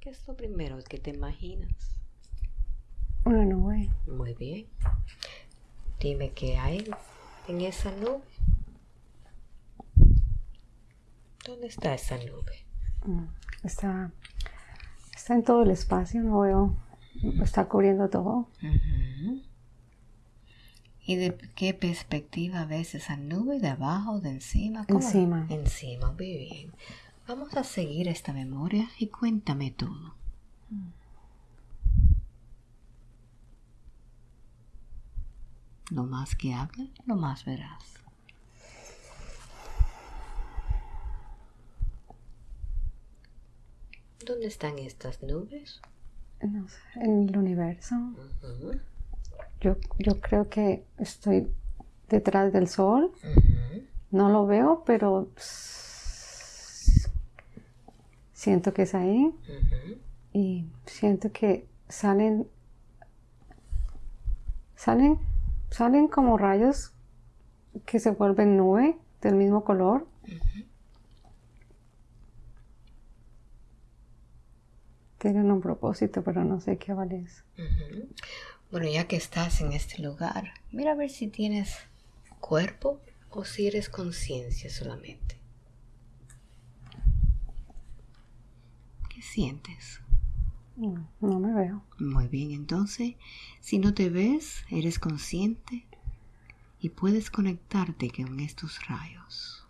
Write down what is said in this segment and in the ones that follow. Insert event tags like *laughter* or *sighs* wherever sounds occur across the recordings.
¿Qué es lo primero que te imaginas? Una nube. Muy bien. Dime qué hay en esa nube. ¿Dónde está esa nube? Mm, Está, está en todo el espacio, no veo. Está cubriendo todo. ¿Y de qué perspectiva ves esa nube? ¿De abajo, de encima? ¿Cómo? Encima. Encima, muy bien. Vamos a seguir esta memoria y cuéntame todo. Lo más que hable, lo más verás. ¿Dónde están estas nubes? No sé, en el universo. Yo, yo creo que estoy detrás del sol. No lo veo, pero siento que es ahí. Y siento que salen. Salen. Salen como rayos que se vuelven nube del mismo color. Tienen un propósito, pero no sé qué vale es. Ujú. Bueno, ya que estás en este lugar, mira a ver si tienes cuerpo o si eres conciencia solamente. ¿Qué sientes? No, no me veo. Muy bien, entonces, si no te ves, eres consciente y puedes conectarte con estos rayos.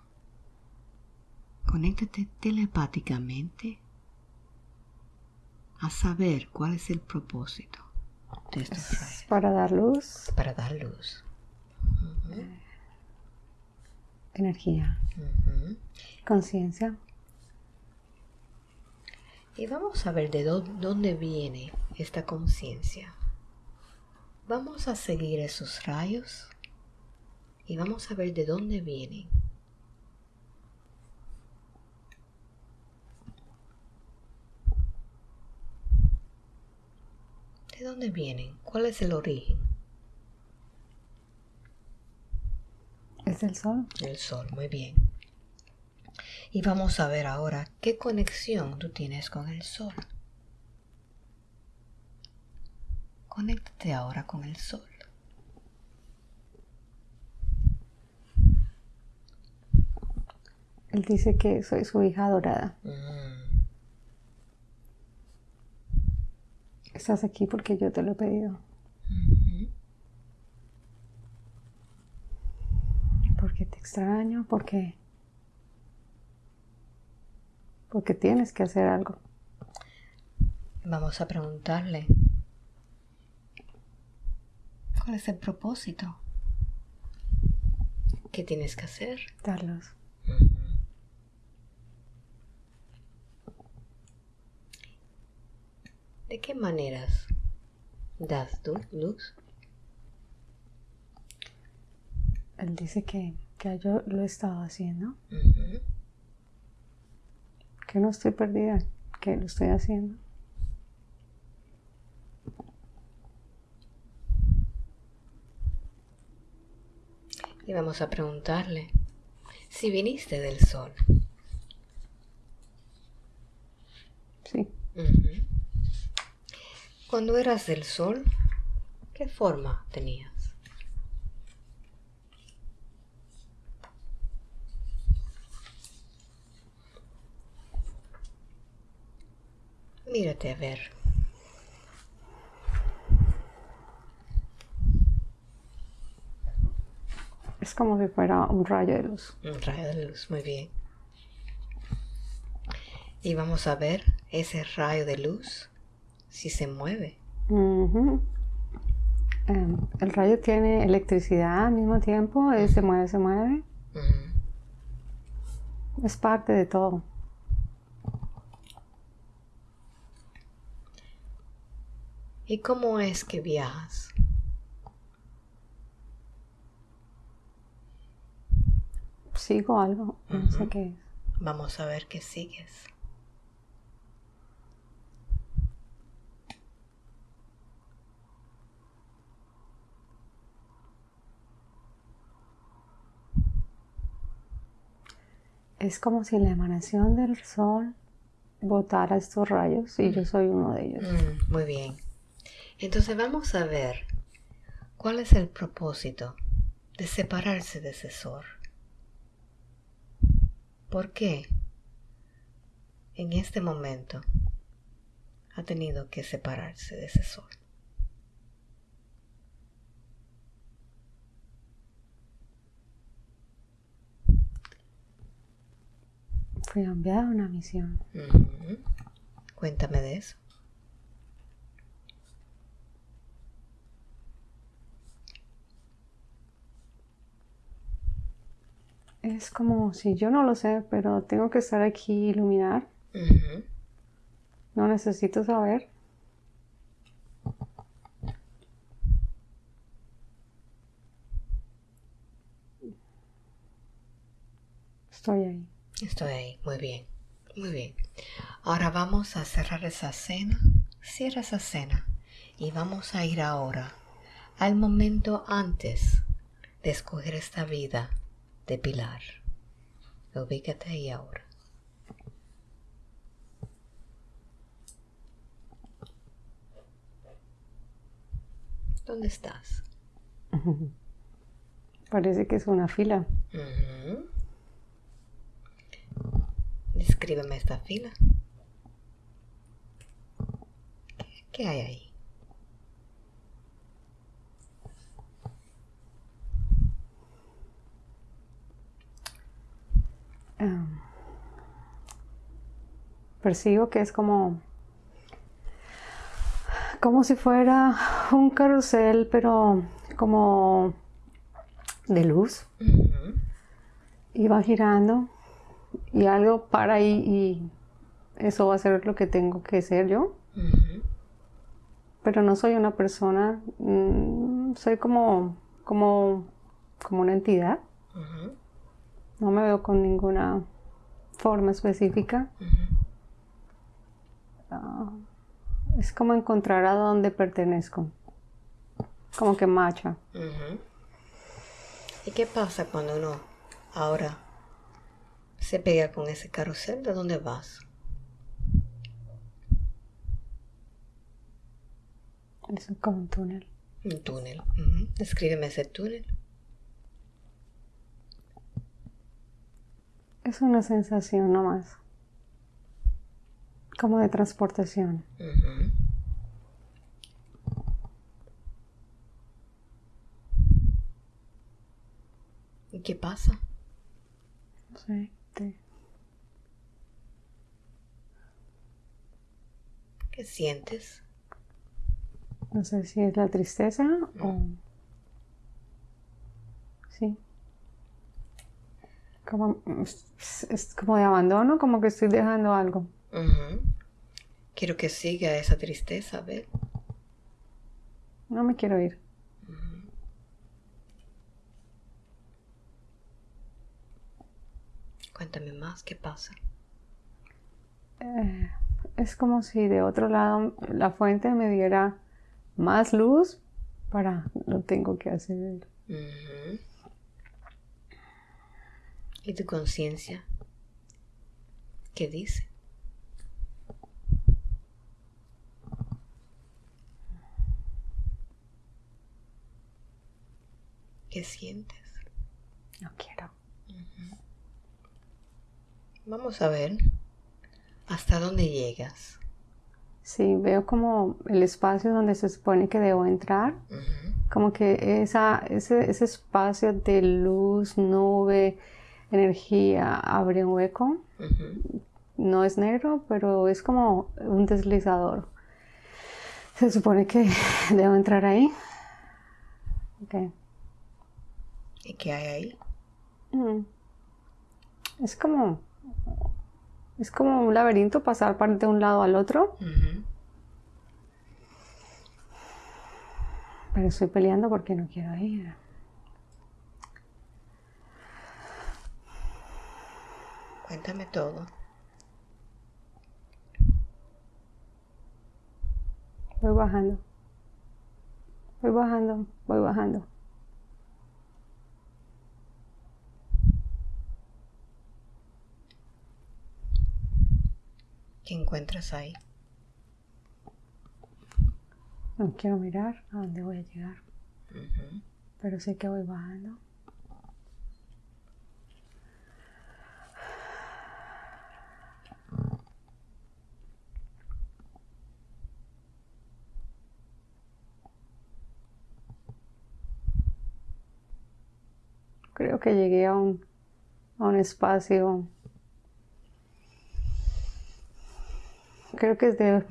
Conéctate telepáticamente a saber cuál es el propósito de estos Es rayos. para dar luz, Para dar luz. energía, Ujú. conciencia. Y vamos a ver de dó- dónde viene esta conciencia. Vamos a seguir esos rayos y vamos a ver de dónde vienen. ¿De dónde vienen? ¿Cuál es el origen? Es del sol. El sol, muy bien. Y vamos a ver ahora qué conexión tú tienes con el sol. Conéctate ahora con el sol. Él dice que soy su hija adorada. Mm, Estás aquí porque yo te lo he pedido. Porque te extraño, porque... Porque tienes que hacer algo. Vamos a preguntarle. ¿Cuál es el propósito? ¿Qué tienes que hacer? Darlos. ¿De qué maneras das tú luz? Él dice que, que yo lo he estado haciendo. Que no estoy perdida. Que lo estoy haciendo. Y vamos a preguntarle si viniste del sol. Sí. Cuando eras del sol, ¿qué forma tenías? Mírate a ver. Es como si fuera un rayo de luz. Un rayo de luz, muy bien. Y vamos a ver ese rayo de luz si se mueve. Em, el rayo tiene electricidad al mismo tiempo. se mueve, se mueve. Es parte de todo. ¿Y cómo es que viajas? Sigo algo. No sé qué es. Vamos a ver qué sigues. Es como si la emanación del sol botar a estos rayos y yo soy uno de ellos. Mm, muy bien. Entonces vamos a ver cuál es el propósito de separarse de ese sol. ¿Por qué en este momento ha tenido que separarse de ese sol? Fui enviada a una misión. Cuéntame de eso. Es como si yo no lo sé, pero tengo que estar aquí y iluminar. No necesito saber. Estoy ahí. Estoy ahí, muy bien, muy bien. Ahora vamos a cerrar esa cena. Cierra esa cena y vamos a ir ahora al momento antes de escoger esta vida de Pilar. Ubícate ahí ahora. ¿Dónde estás? *laughs* Parece que es una fila. Ujú. Descríbeme esta fila. ¿Qué, qué hay ahí? Ah, percibo que es como como si fuera un carrusel pero como de luz. Y va girando y algo para ahí y eso va a ser lo que tengo que ser yo. Pero no soy una persona mm, soy como como como una entidad. No me veo con ninguna forma específica. Ah, es como encontrar a dónde pertenezco. Como que macha. ¿Y qué pasa cuando uno ahora se pega con ese carrusel? ¿De dónde vas? Es como un túnel. Un túnel. Descríbeme ese túnel. Es una sensación nomás. Como de transportación. ¿Y qué pasa? No sé. te- ¿Qué sientes? no sé si es la tristeza o. Sí. Como, es, es como de abandono, como que estoy dejando algo. Quiero que siga esa tristeza, a ver. No me quiero ir. Cuéntame más, ¿qué pasa? Eh, es como si de otro lado la fuente me diera más luz para no tengo que hacer. Ujú. ¿Y tu conciencia? ¿Qué dice? ¿Qué sientes? No quiero. Vamos a ver hasta dónde llegas. Sí, veo como el espacio donde se supone que debo entrar, como que esa, ese, ese espacio de luz, nube, energía abre un hueco. No es negro, pero es como un deslizador. Se supone que *laughs* debo entrar ahí. Ok. ¿Y qué hay ahí? Mm. Es como. Es como un laberinto pasar de un lado al otro. Pero estoy peleando porque no quiero ir. Cuéntame todo. Voy bajando. Voy bajando, voy bajando. ¿Qué encuentras ahí? No quiero mirar a dónde voy a llegar. Pero sé que voy bajando. Creo que llegué a un, a un espacio. Creo que es de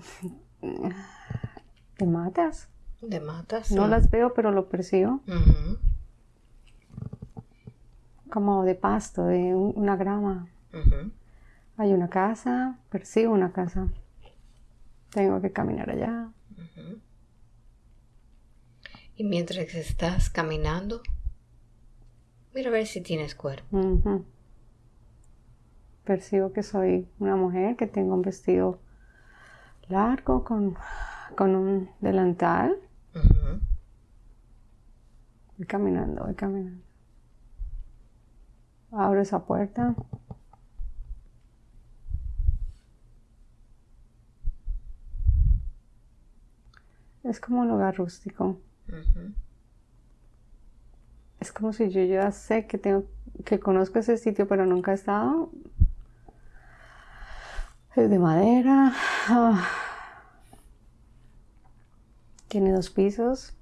de matas. De matas. No las veo, pero lo percibo. Como de pasto, de una grama. Hay una casa, percibo una casa. Tengo que caminar allá. Y mientras estás caminando, mira a ver si tienes cuerpo. Percibo que soy una mujer, que tengo un vestido largo con con un delantal. Voy caminando, voy caminando. Abro esa puerta. Es como un lugar rústico. Es como si yo ya sé que tengo, que conozco ese sitio, pero nunca he estado. Es de madera. Ah. Tiene dos pisos.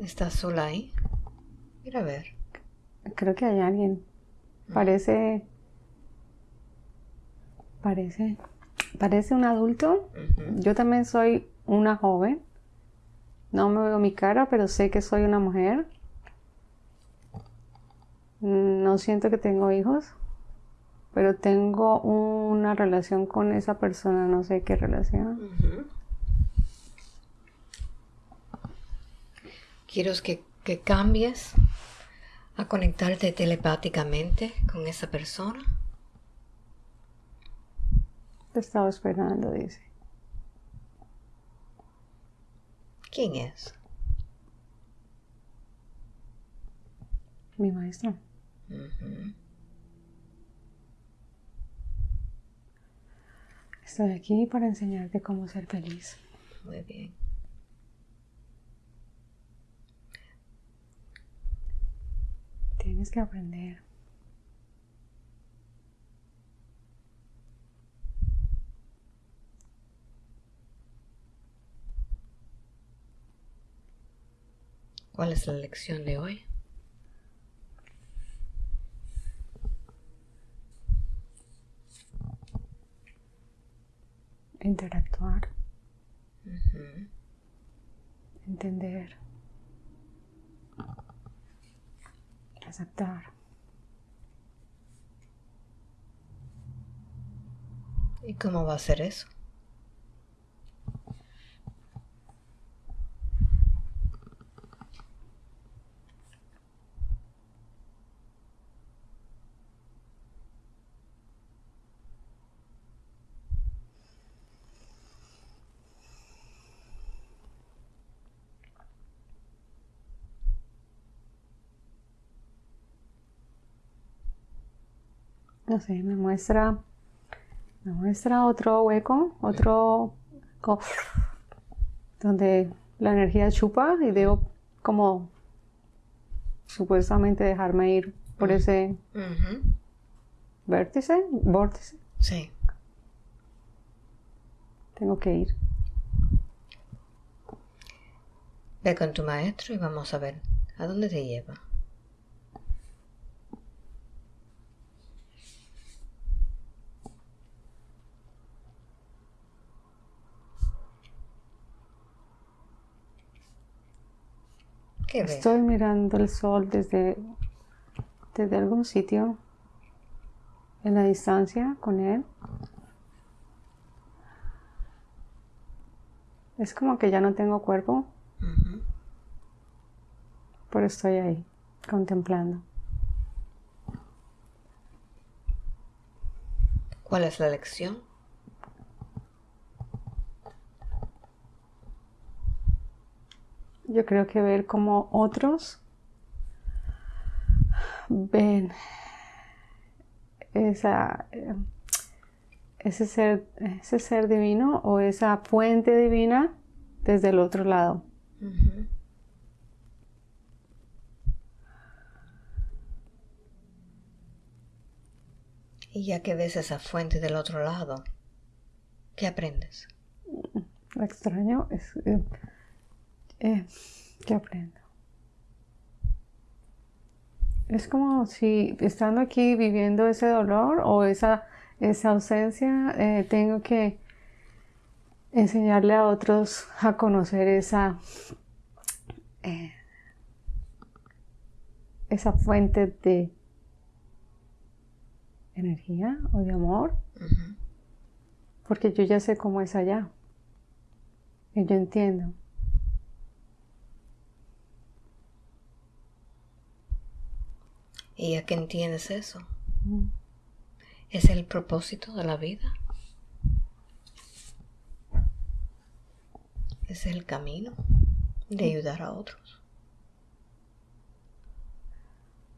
¿Estás sola ahí? Mira a ver. Creo que hay alguien. Parece. Parece. Parece un adulto. Yo también soy una joven. No me veo mi cara, pero sé que soy una mujer. No siento que tengo hijos pero tengo una relación con esa persona, no sé qué relación. Quiero que, que cambies a conectarte telepáticamente con esa persona. Te estaba esperando, dice. ¿Quién es? Mi maestra. Estoy aquí para enseñarte cómo ser feliz. Muy bien. Tienes que aprender. ¿Cuál es la lección de hoy? interactuar, entender, aceptar. ¿Y cómo va a ser eso? No sé, me muestra, me muestra otro hueco, otro donde la energía chupa y debo como supuestamente dejarme ir por ese vértice, vórtice. Sí. Tengo que ir. Ve con tu maestro y vamos a ver a dónde te lleva. Estoy mirando el sol desde, desde algún sitio en la distancia con él. Es como que ya no tengo cuerpo, pero estoy ahí, contemplando. ¿Cuál es la lección? Yo creo que ver cómo otros ven esa, ese, ser, ese ser divino o esa fuente divina desde el otro lado. Y ya que ves esa fuente del otro lado, ¿qué aprendes? Lo extraño es... Eh, eh, ¿Qué aprendo? Es como si estando aquí viviendo ese dolor o esa, esa ausencia, eh, tengo que enseñarle a otros a conocer esa, esa fuente de energía o de amor, porque yo ya sé cómo es allá. Y yo entiendo. ¿Y a qué entiendes eso? ¿Es el propósito de la vida? ¿Es el camino de ayudar a otros?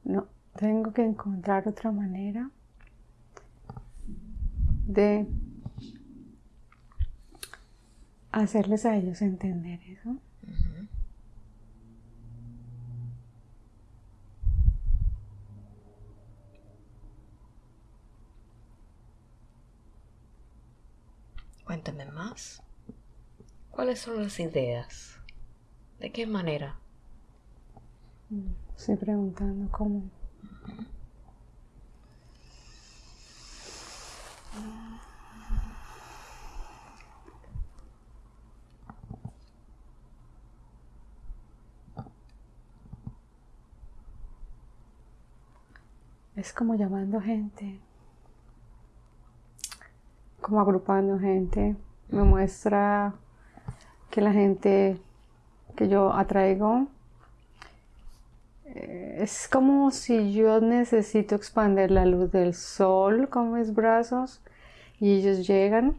No, tengo que encontrar otra manera de hacerles a ellos entender eso. Cuéntame más. ¿Cuáles son las ideas? ¿De qué manera? Estoy preguntando cómo. Es como llamando gente, como agrupando gente. Me muestra que la gente que yo atraigo eh, es como si yo necesito expandir la luz del sol con mis brazos y ellos llegan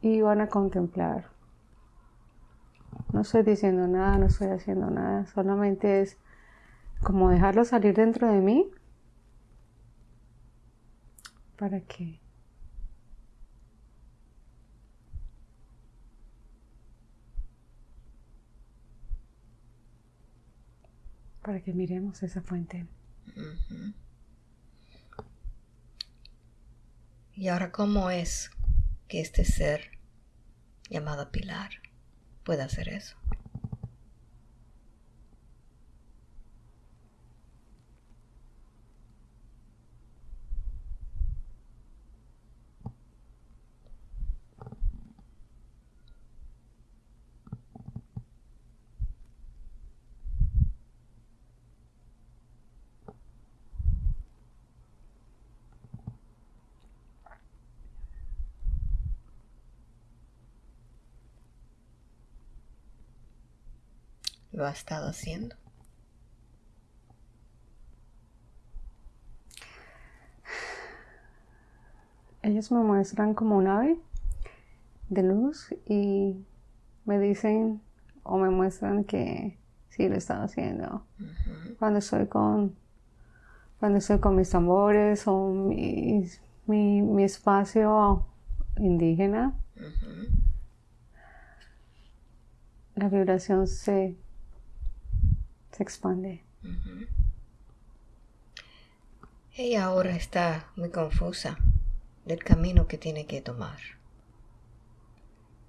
y van a contemplar. No estoy diciendo nada, no estoy haciendo nada, solamente es como dejarlo salir dentro de mí para que para que miremos esa fuente. Y ahora, ¿cómo es que este ser llamado Pilar puede hacer eso? Lo ha estado haciendo. Ellos me muestran como un ave de luz y me dicen o me muestran que sí lo están haciendo. Cuando estoy con cuando estoy con mis tambores o mi, mi, espacio indígena, la vibración se se expande. Ella ahora está muy confusa del camino que tiene que tomar.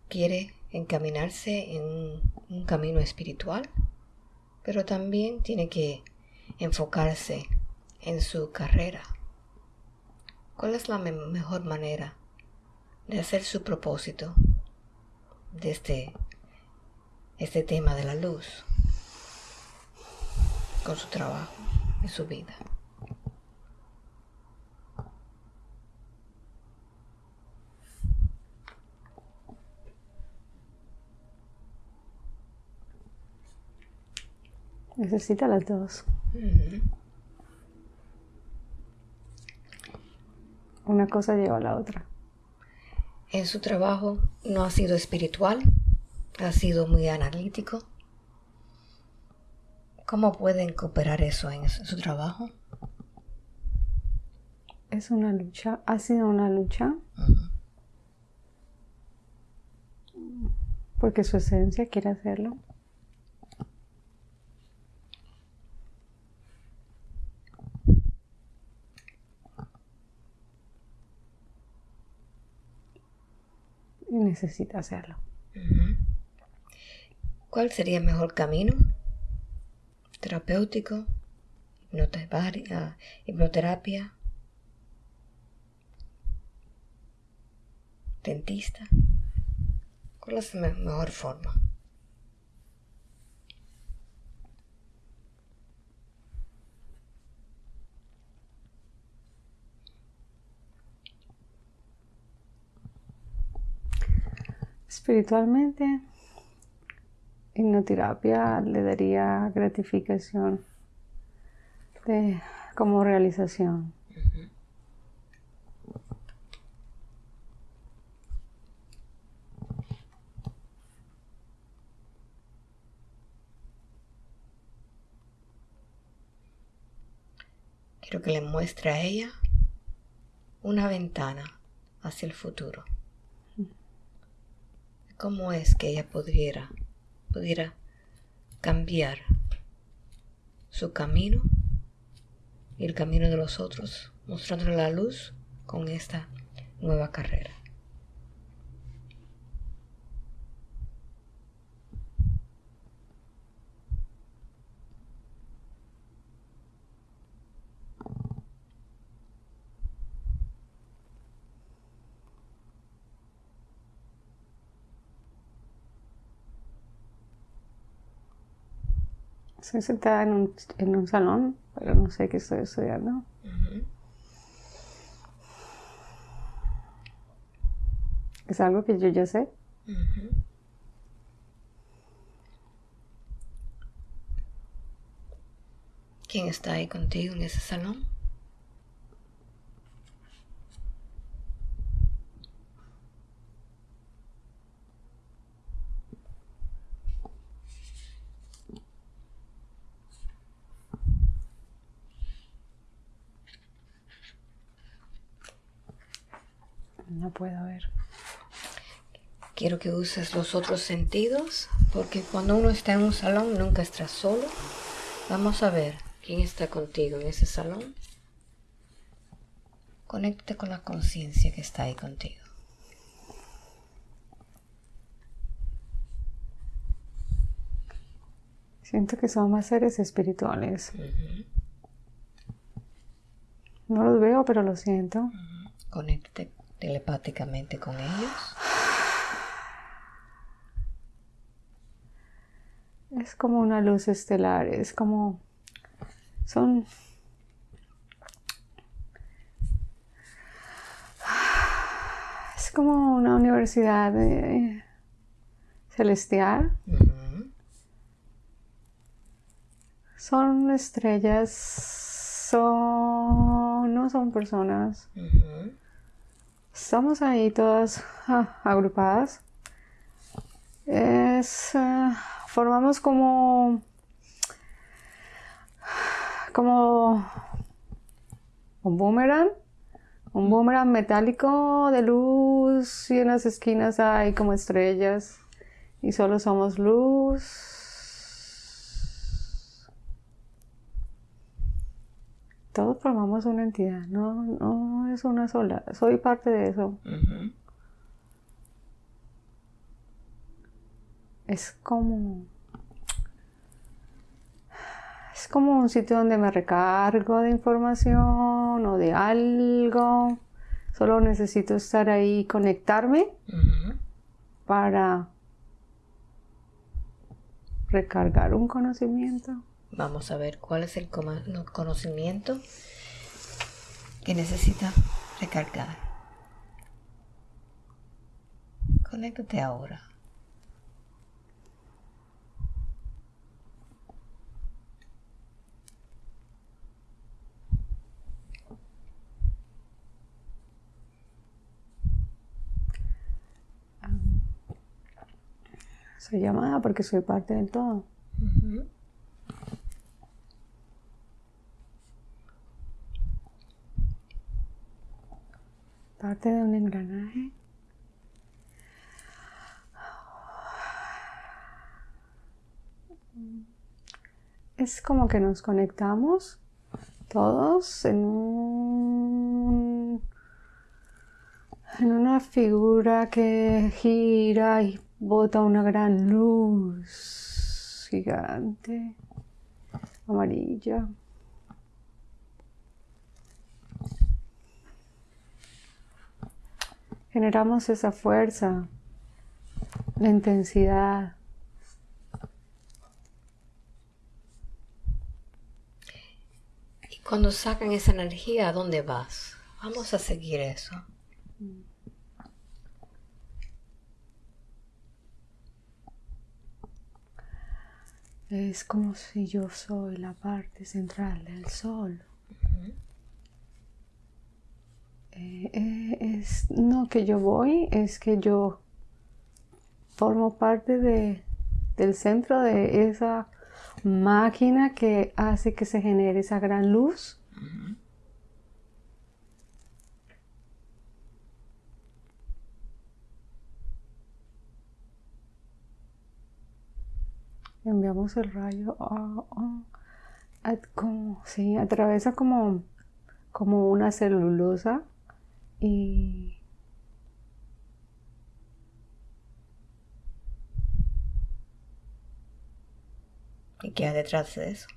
Quiere encaminarse en un camino espiritual, pero también tiene que enfocarse en su carrera. ¿Cuál es la mejor manera de hacer su propósito de este, este tema de la luz? Con su trabajo y su vida. Necesita las dos. Una cosa lleva a la otra. En su trabajo no ha sido espiritual, ha sido muy analítico ¿Cómo pueden cooperar eso en su trabajo? Es una lucha, ha sido una lucha. Porque su esencia quiere hacerlo. Y necesita hacerlo. ¿Cuál sería el mejor camino? Terapéutico, hipnoterapia, dentista. ¿Cuál es la mejor forma? Espiritualmente, hipnoterapia le daría gratificación de, como realización. Quiero que le muestre a ella una ventana hacia el futuro. ¿Cómo es que ella pudiera pudiera cambiar su camino y el camino de los otros, mostrándole la luz con esta nueva carrera. Estoy sentada en un, en un salón, pero no sé qué estoy estudiando. Es algo que yo ya sé. ¿Quién está ahí contigo en ese salón? No puedo ver. Quiero que uses los otros sentidos, porque cuando uno está en un salón nunca está solo. Vamos a ver quién está contigo en ese salón. Conéctate con la conciencia que está ahí contigo. Siento que son más seres espirituales. No los veo, pero lo siento. Conéctate telepáticamente con ellos? Es como una luz estelar, es como... Son... Es como una universidad celestial. Son estrellas, son... no son personas. Estamos ahí todas ah, agrupadas. Es, eh, formamos como, como un boomerang, un boomerang metálico de luz y en las esquinas hay como estrellas y solo somos luz todos formamos una entidad, no, no es una sola, soy parte de eso. Es como... Es como un sitio donde me recargo de información o de algo. Solo necesito estar ahí, conectarme para recargar un conocimiento. Vamos a ver cuál es el conocimiento que necesita recargar. Conéctate ahora. Soy llamada porque soy parte del todo. Parte de un engranaje. Es como que nos conectamos todos en un en una figura que gira y bota una gran luz gigante amarilla. Generamos esa fuerza, la intensidad. Y cuando sacan esa energía, ¿a dónde vas? Vamos a seguir eso. Es como si yo soy la parte central del sol. Eh, es no que yo voy, es que yo formo parte de, del centro de esa máquina que hace que se genere esa gran luz. enviamos el rayo como, sí, atraviesa como, como una celulosa y ¿Y qué hay detrás de eso?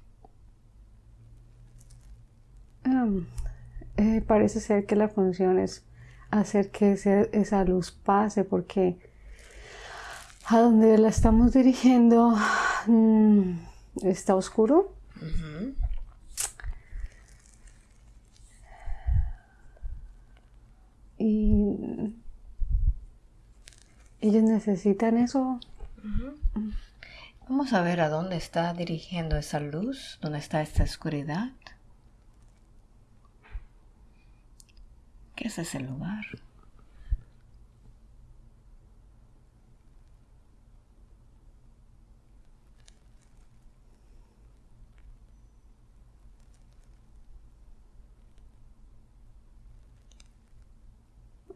Eh, parece ser que la función es hacer que esa luz pase porque a donde la estamos dirigiendo mm, está oscuro. Y ellos necesitan eso. Vamos a ver a dónde está dirigiendo esa luz, dónde está esta oscuridad. ¿Qué es ese lugar?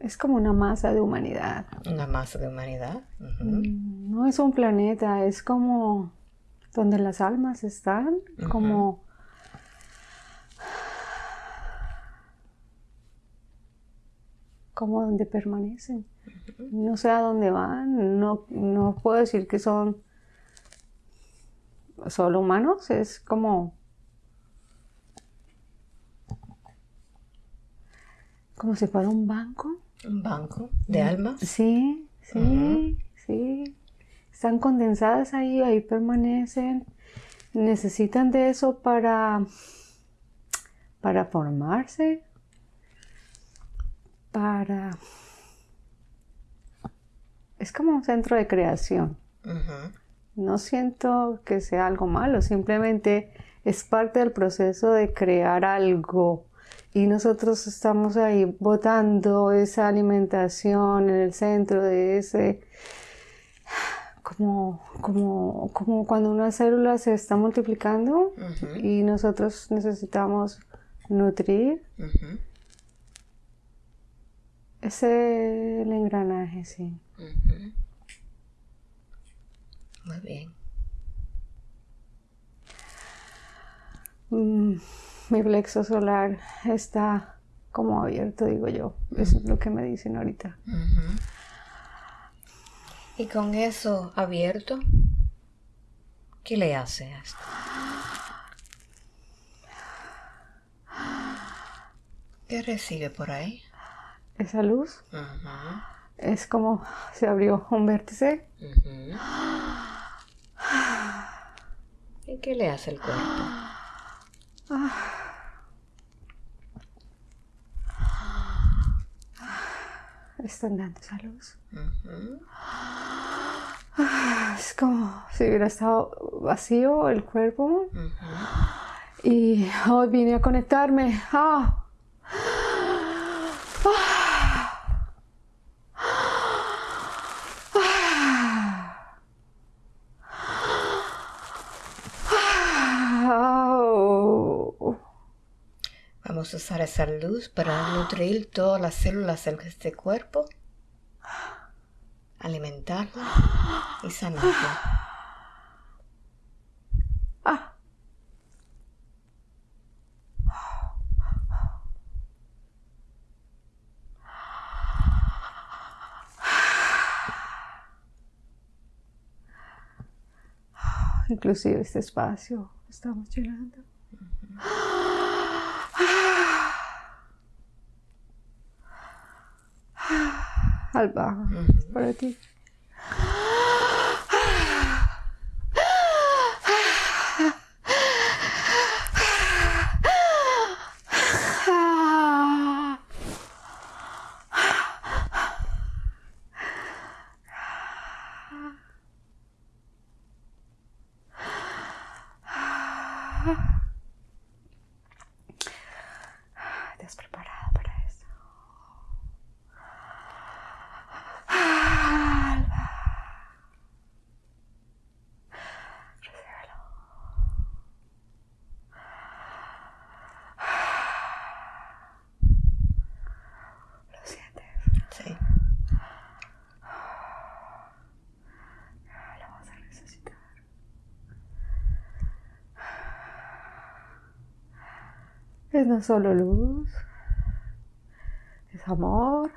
Es como una masa de humanidad. Una masa de humanidad. Mm, no es un planeta, es como donde las almas están, como... como donde permanecen. No sé a dónde van, no, no puedo decir que son solo humanos, es como como si fuera un banco un banco de mm, almas. Sí, sí, sí. Están condensadas ahí, ahí permanecen. Necesitan de eso para, para formarse, para... Es como un centro de creación. No siento que sea algo malo, simplemente es parte del proceso de crear algo y nosotros estamos ahí botando esa alimentación en el centro de ese como, como, como cuando una célula se está multiplicando y nosotros necesitamos nutrir. Ese es el engranaje, sí. Muy bien. Mm mi plexo solar está como abierto, digo yo. Eso es lo que me dicen ahorita. Y con eso abierto, ¿qué le hace a esto? ¿Qué recibe por ahí? Esa luz. Es como se abrió un vértice. ¿Y qué le hace el cuerpo? Están dando esa luz. Es como si hubiera estado vacío el cuerpo. Y hoy vine a conectarme. Ah. Podemos usar esa luz para nutrir todas las células de este cuerpo, alimentarla y sanarla. inclusive este espacio estamos llenando. Alba, para ti. Es no solo luz, es amor,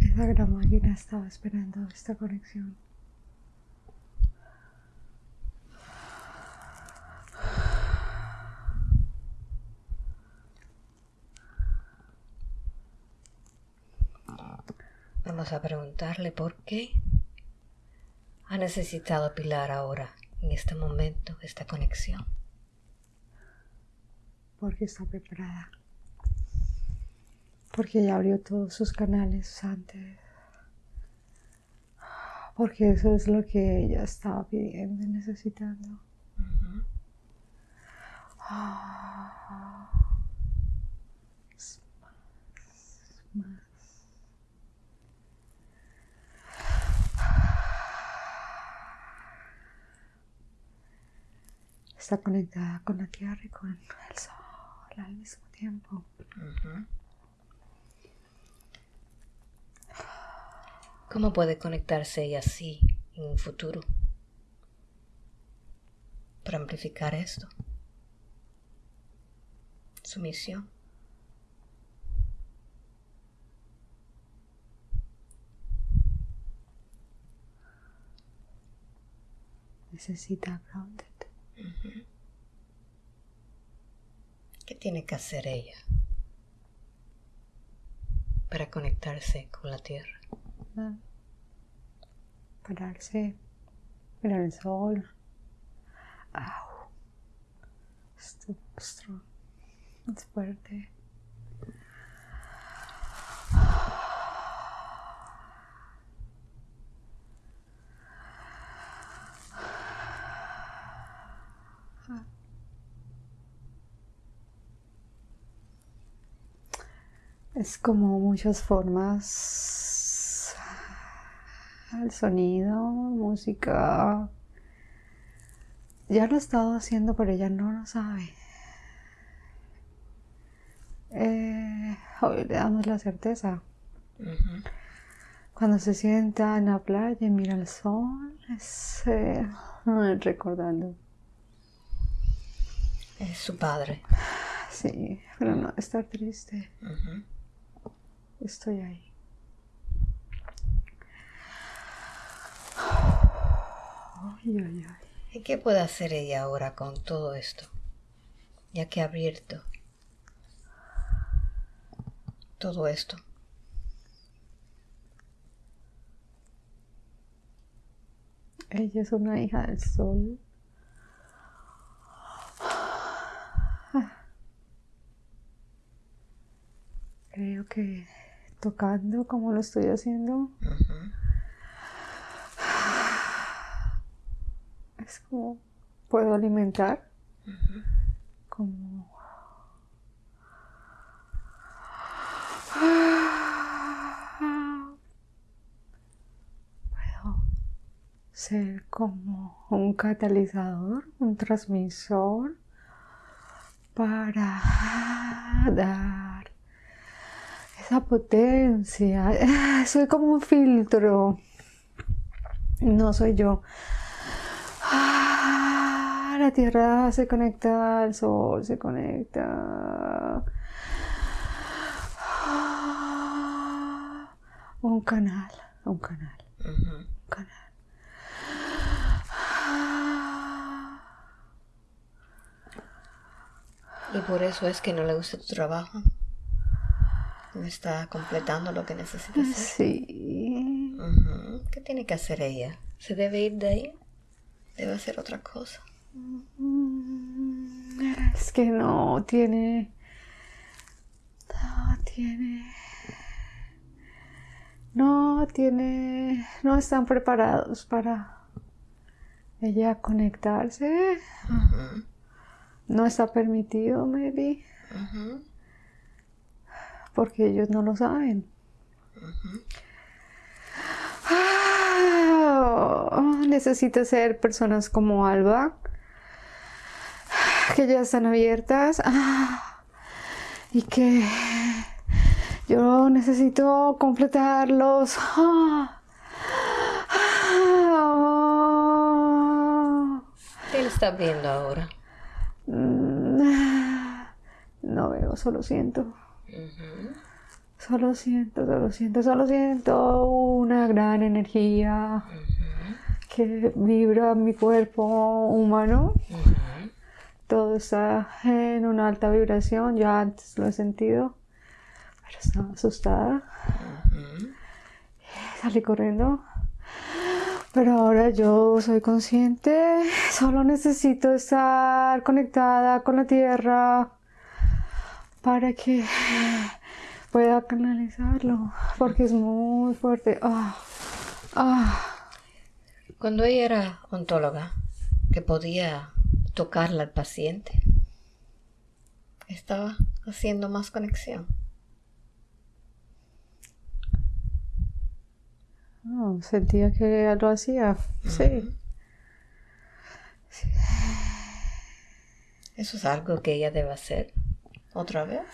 Esa gran máquina estaba esperando esta conexión. Vamos a preguntarle por qué ha necesitado Pilar ahora, en este momento, esta conexión. Porque está preparada porque ella abrió todos sus canales antes. Porque eso es lo que ella estaba pidiendo y necesitando. Está conectada con la tierra y con el sol al mismo tiempo. ¿Cómo puede conectarse ella así en un futuro? Para amplificar esto. Su misión. Necesita grounded. ¿Qué tiene que hacer ella para conectarse con la tierra? Pararse, mirar el sol. Au. Esto es fuerte. Es como muchas formas el sonido, música. Ya lo he estado haciendo, pero ella no lo sabe. Eh, hoy le damos la certeza. Cuando se sienta en la playa y mira el sol, es eh, *laughs* recordando. Es su padre. Sí, pero no estar triste. Estoy ahí. ¿Y qué puede hacer ella ahora con todo esto? ya que ha abierto todo esto. Ella es una hija del sol. Creo que tocando como lo estoy haciendo. Es como puedo alimentar. Como ser como un catalizador, un transmisor para dar esa potencia. *laughs* Soy como un filtro. No soy yo. Ah, la tierra se conecta al sol, se conecta. Ah, un canal, un canal, un canal. Y por eso es que no le gusta tu trabajo. No está completando lo que necesita hacer. Sí. ¿Qué tiene que hacer ella? ¿Se debe ir de ahí? ¿Debe hacer otra cosa? Es que no tiene... No tiene... No tiene... No están preparados para ella conectarse no está permitido, maybe. Porque ellos no lo saben. Ah, necesito ser personas como Alba, que ya están abiertas ah, y que yo necesito completarlos. Ah, ¿Qué le está viendo ahora? No veo, solo siento. Solo siento, solo siento, solo siento una gran energía que vibra mi cuerpo humano. Todo está en una alta vibración, ya antes lo he sentido, pero estaba asustada. Salí corriendo. Pero ahora yo soy consciente, solo necesito estar conectada con la tierra para que pueda canalizarlo, porque es muy fuerte. Ah, ah. Cuando ella era ontóloga, que podía tocarla al paciente, estaba haciendo más conexión. sentía que lo hacía, sí. ¿Eso es algo que ella debe hacer otra vez?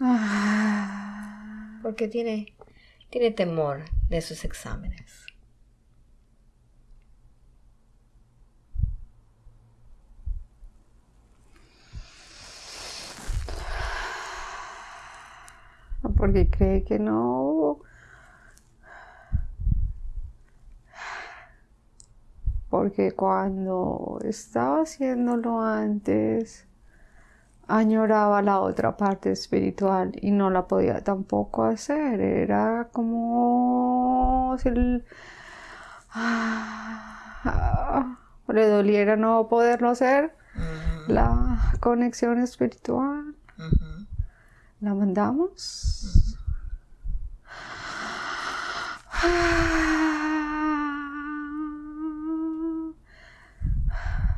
Ah. Porque tiene, tiene temor de sus exámenes. Porque cree que no porque cuando estaba haciéndolo antes, añoraba la otra parte espiritual y no la podía tampoco hacer. Era como si ah, le doliera no poderlo hacer. La conexión espiritual. La mandamos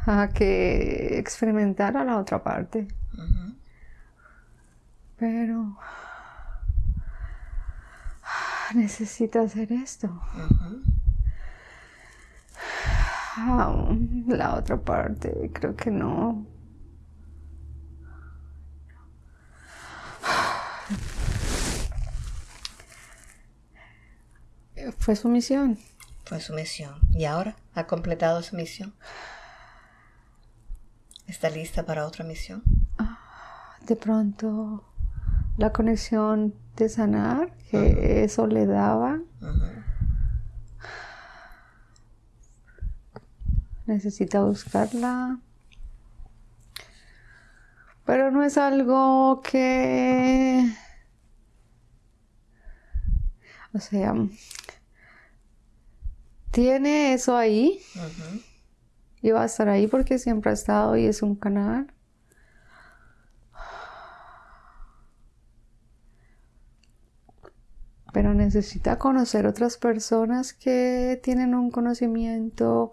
a que experimentara la otra parte. Pero necesita hacer esto. la otra parte, creo que no. Fue su misión. Fue su misión. ¿Y ahora ha completado su misión? ¿Está lista para otra misión? Ah, de pronto la conexión de sanar, que eso le daba. Necesita buscarla. Pero no es algo que... O sea, tiene eso ahí. Y va a estar ahí porque siempre ha estado y es un canal. Pero necesita conocer otras personas que tienen un conocimiento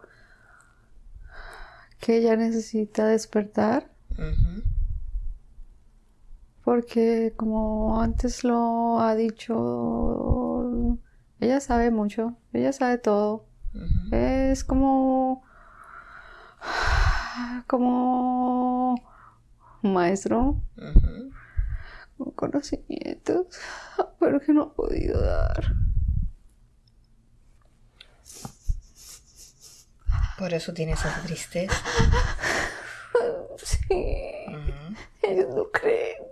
que ella necesita despertar. Porque como antes lo ha dicho, ella sabe mucho, ella sabe todo. Es como como maestro con conocimientos, pero que no ha podido dar. Por eso tiene esa tristeza. Sí. Ellos no creen.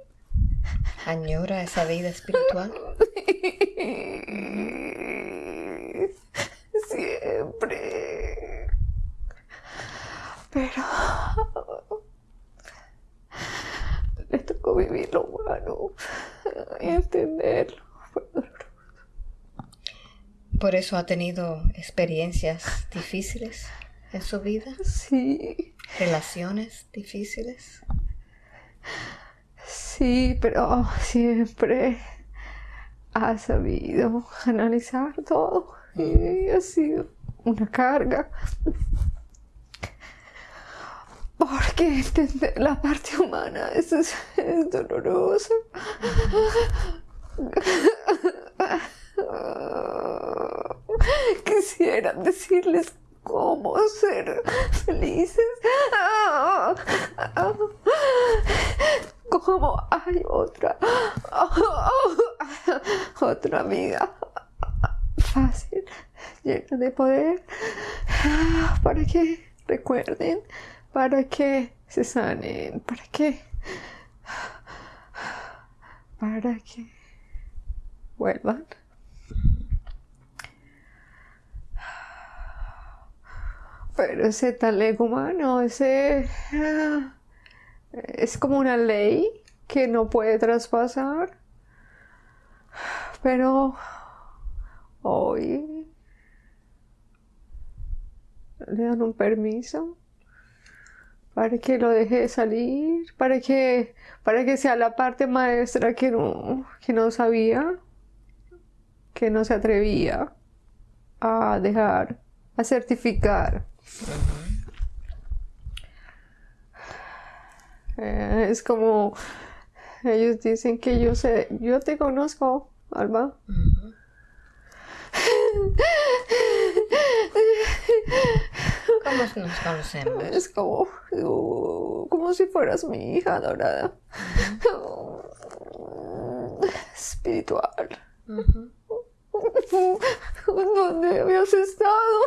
Añora esa vida espiritual. Siempre. Pero le tocó vivir lo humano y entenderlo. Por eso ha tenido experiencias difíciles en su vida? Sí. ¿Relaciones difíciles? Sí, pero siempre ha sabido analizar todo y ha sido una carga. Porque entender la parte humana es, es, doloroso. Quisiera decirles cómo ser felices. Como hay otra, otra amiga fácil, llena de poder, para que recuerden, para que se sanen, para que, para que vuelvan. Pero ese tal ego humano, ese ah, es como una ley que no puede traspasar. Pero hoy le dan un permiso para que lo deje salir, para que, para que sea la parte maestra que no, que no sabía, que no se atrevía a dejar, a certificar. Eh, es como ellos dicen que yo sé, yo te conozco, Alba. *laughs* ¿Cómo nos conocemos? Es como, como si fueras mi hija dorada. Espiritual. ¿Dónde habías estado?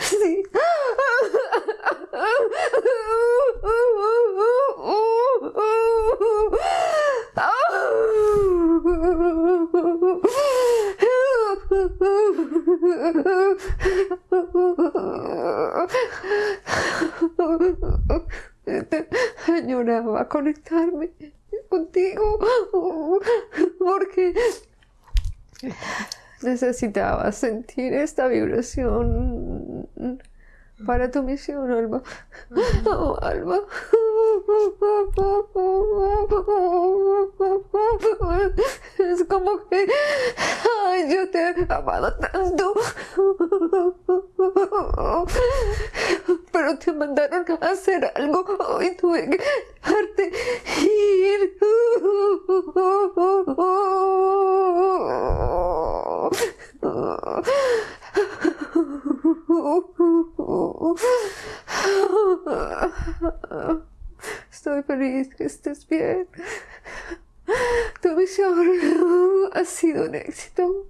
Sí. *laughs* Añoraba conectarme contigo porque necesitaba sentir esta vibración para tu misión, Alma. Oh, Alma. Es como que ay, yo te he amado tanto. Pero te mandaron a hacer algo y tuve que dejarte ir. *laughs* Estoy feliz que estés bien. Tu misión ha sido un éxito.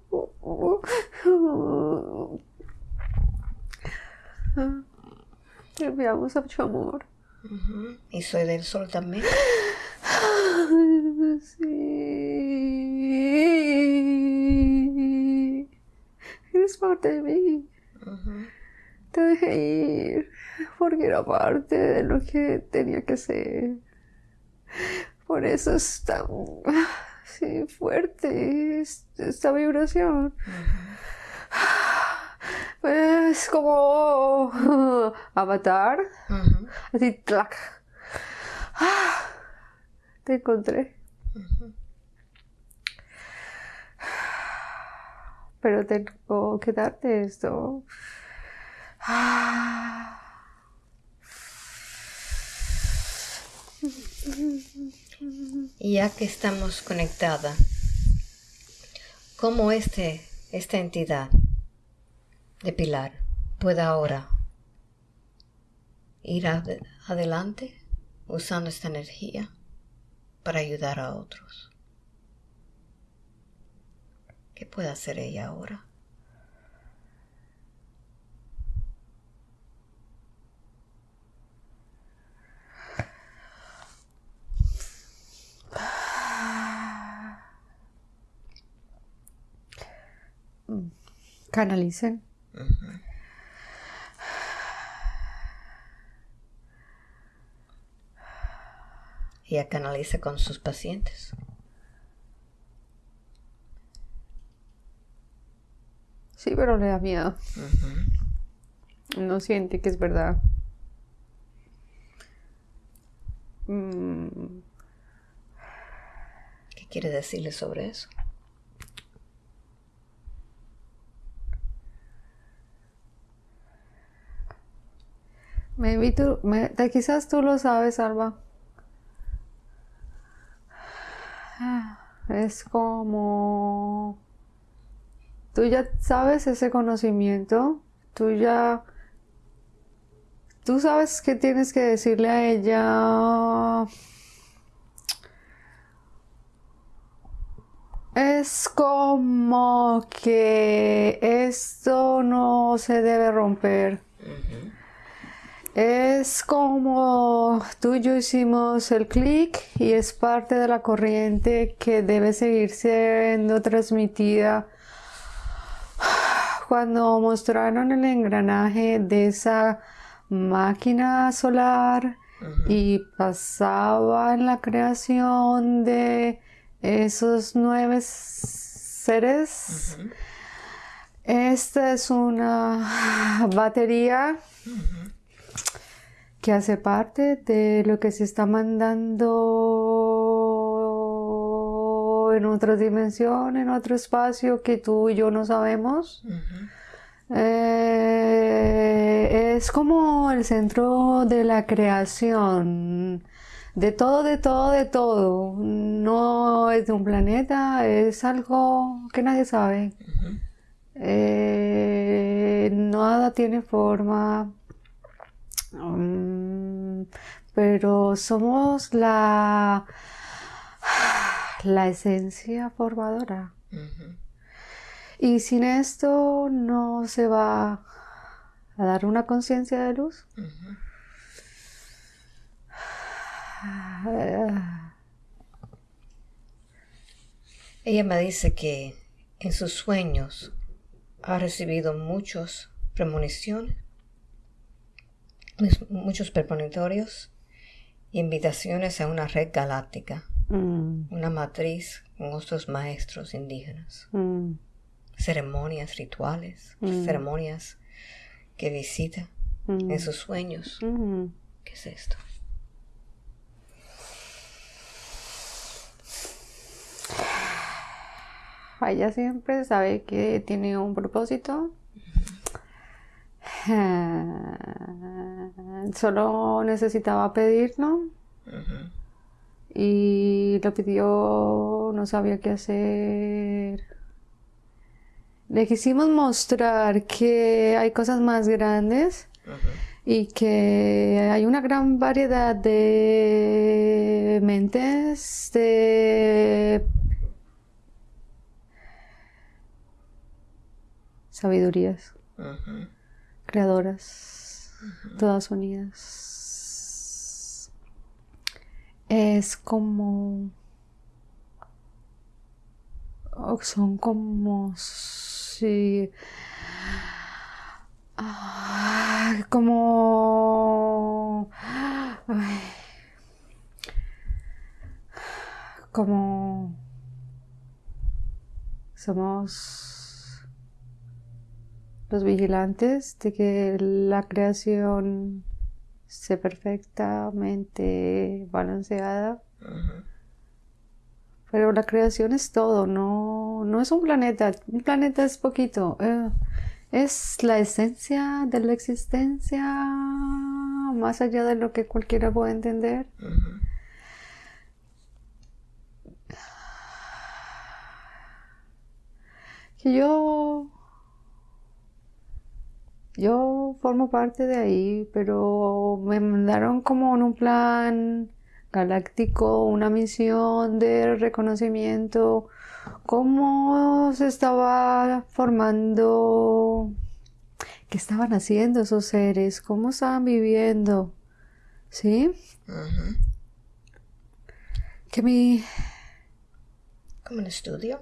Te enviamos mucho amor. ¿Y soy del sol también? Sí. Eres parte de mí. Te dejé ir porque era parte de lo que tenía que ser. Por eso es tan fuerte esta vibración. Es como avatar. Así, clac. Te encontré. Pero tengo que darte esto. Ya que estamos conectadas, ¿cómo este, esta entidad de Pilar puede ahora ir adelante usando esta energía para ayudar a otros? ¿Qué puede hacer ella ahora? Canalicen. Y a canaliza con sus pacientes. Sí, pero le da miedo. No siente que es verdad. Mm. ¿Qué quiere decirle sobre eso? Me tú, me, quizás tú lo sabes, Alba. Es como tú ya sabes ese conocimiento, tú ya, tú sabes que tienes que decirle a ella. Es como que esto no se debe romper. Es como tú y yo hicimos el clic y es parte de la corriente que debe seguir siendo transmitida cuando mostraron el engranaje de esa máquina solar y pasaba en la creación de esos nueve seres. Esta es una *laughs* batería que hace parte de lo que se está mandando en otra dimensión, en otro espacio que tú y yo no sabemos. Eh, es como el centro de la creación, de todo, de todo, de todo. No es de un planeta, es algo que nadie sabe. Eh, nada tiene forma, mm, pero somos la, la esencia formadora. Y sin esto no se va a dar una conciencia de luz. Ella me dice que en sus sueños ha recibido muchos premoniciones, muchos premonitorios, invitaciones a una red galáctica, mm. una matriz con otros maestros indígenas. Mm ceremonias rituales, mm. ceremonias que visita en sus sueños. ¿Qué es esto? Ella siempre sabe que tiene un propósito. Solo necesitaba pedirlo. Y lo pidió, no sabía qué hacer. Le quisimos mostrar que hay cosas más grandes y que hay una gran variedad de mentes, de sabidurías, creadoras, todas unidas es como son como si como como somos los vigilantes de que la creación esté perfectamente balanceada. Pero la creación es todo, no, no es un planeta. Un planeta es poquito. Eh, es la esencia de la existencia más allá de lo que cualquiera puede entender. Que yo yo formo parte de ahí, pero me mandaron como en un plan galáctico, una misión de reconocimiento, cómo se estaba formando, qué estaban haciendo esos seres, cómo estaban viviendo, ¿sí? Que mi... Como un estudio.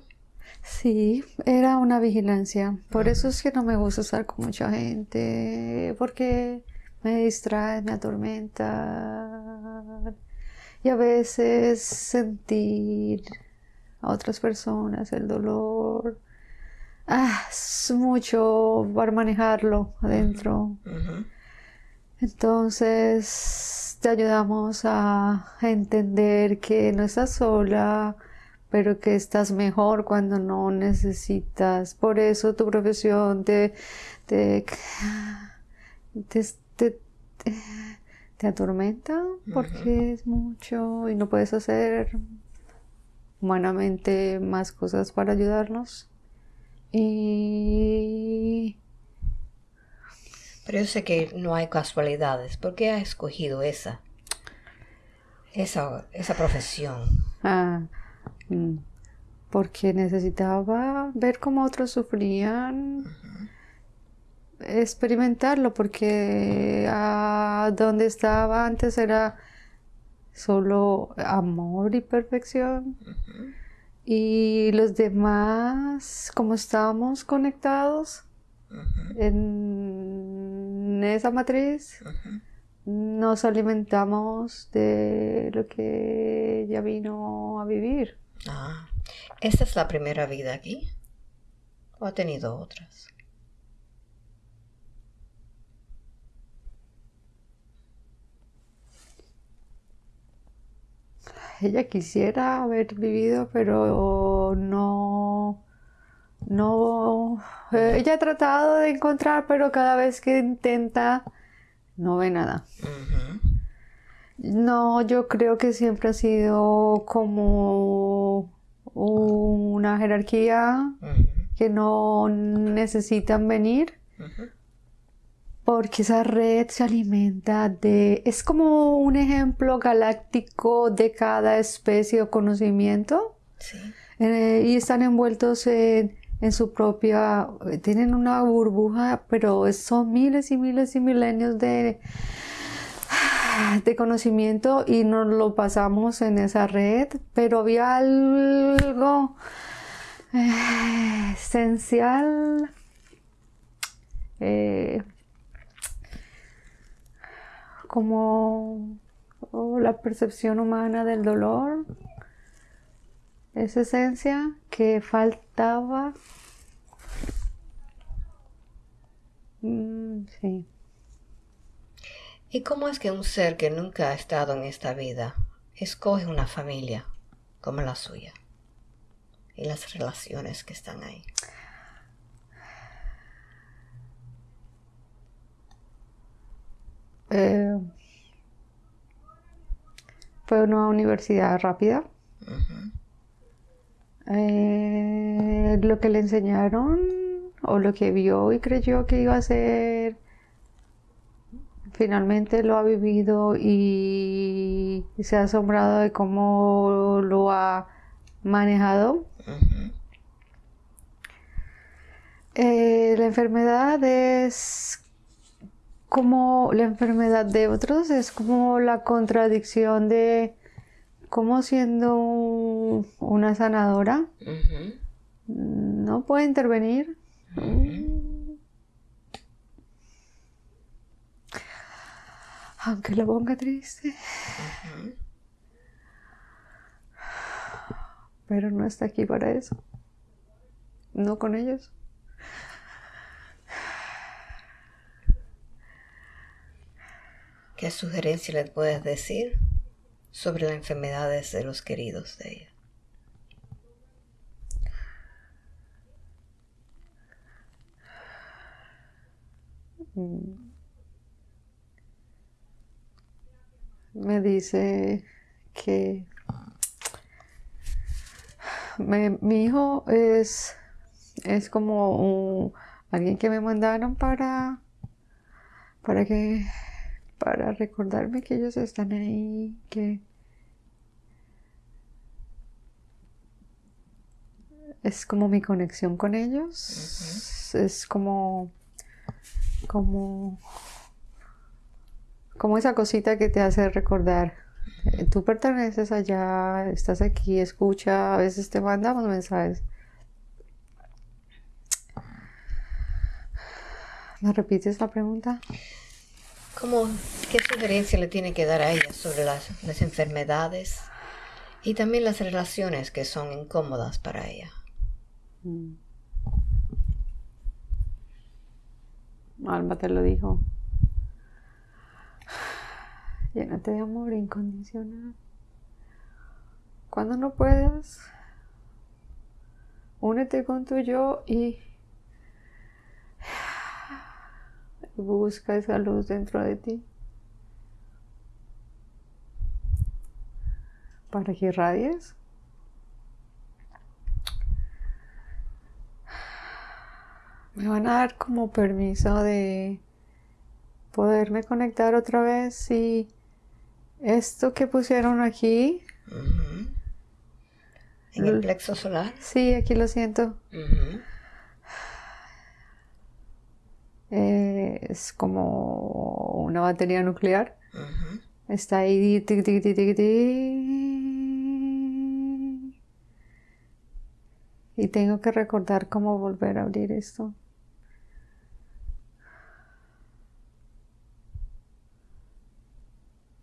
Sí, era una vigilancia. Por eso es que no me gusta estar con mucha gente, porque me distrae, me atormenta. Y a veces sentir a otras personas el dolor. Ah, es mucho para manejarlo adentro. Entonces te ayudamos a entender que no estás sola, pero que estás mejor cuando no necesitas. Por eso tu profesión te, te, te, atormenta porque es mucho y no puedes hacer humanamente más cosas para ayudarnos. Y... Pero yo sé que no hay casualidades. ¿Por qué has escogido esa? Esa, esa profesión. Ah. Porque necesitaba ver cómo otros sufrían, experimentarlo, porque a donde estaba antes era solo amor y perfección. Y los demás, como estábamos conectados en esa matriz, nos alimentamos de lo que ella vino a vivir. Ah, ¿esta es la primera vida aquí? ¿O ha tenido otras? Ella quisiera haber vivido, pero no, no, ella ha tratado de encontrar, pero cada vez que intenta, no ve nada. No, yo creo que siempre ha sido como una jerarquía que no necesitan venir porque esa red se alimenta de... Es como un ejemplo galáctico de cada especie o conocimiento. Eh, y están envueltos en, en, su propia... Tienen una burbuja, pero son miles y miles y milenios de de conocimiento y nos lo pasamos en esa red, pero había algo eh, esencial eh, como la percepción humana del dolor, esa esencia que faltaba. Mm, sí. ¿Y cómo es que un ser que nunca ha estado en esta vida escoge una familia como la suya? Y las relaciones que están ahí. Eh, fue una universidad rápida. Eh, lo que le enseñaron o lo que vio y creyó que iba a ser finalmente lo ha vivido y, se ha asombrado de cómo lo ha manejado. Eh, la enfermedad es como la enfermedad de otros, es como la contradicción de cómo siendo una sanadora no puede intervenir aunque lo ponga triste. Pero no está aquí para eso. No con ellos. ¿Qué sugerencia le puedes decir sobre las enfermedades de los queridos de ella? Mm. Me dice que mi hijo es, es como alguien que me mandaron para, para que para recordarme que ellos están ahí, que es como mi conexión con ellos, es como, como, como esa cosita que te hace recordar. Tú perteneces allá, estás aquí, escucha, a veces te mandamos mensajes. ¿Me repites la pregunta? ¿Cómo, ¿Qué sugerencia le tiene que dar a ella sobre las, enfermedades y también las relaciones que son incómodas para ella? Mm. Alma te lo dijo. Llénate de amor incondicional. Cuando no puedas, únete con tu yo y busca esa luz dentro de ti para que irradies. Me van a dar como permiso de poderme conectar otra vez y esto que pusieron aquí. En el plexo solar. Sí, aquí lo siento. Eh, es como una batería nuclear. Está ahí. y tengo que recordar cómo volver a abrir esto.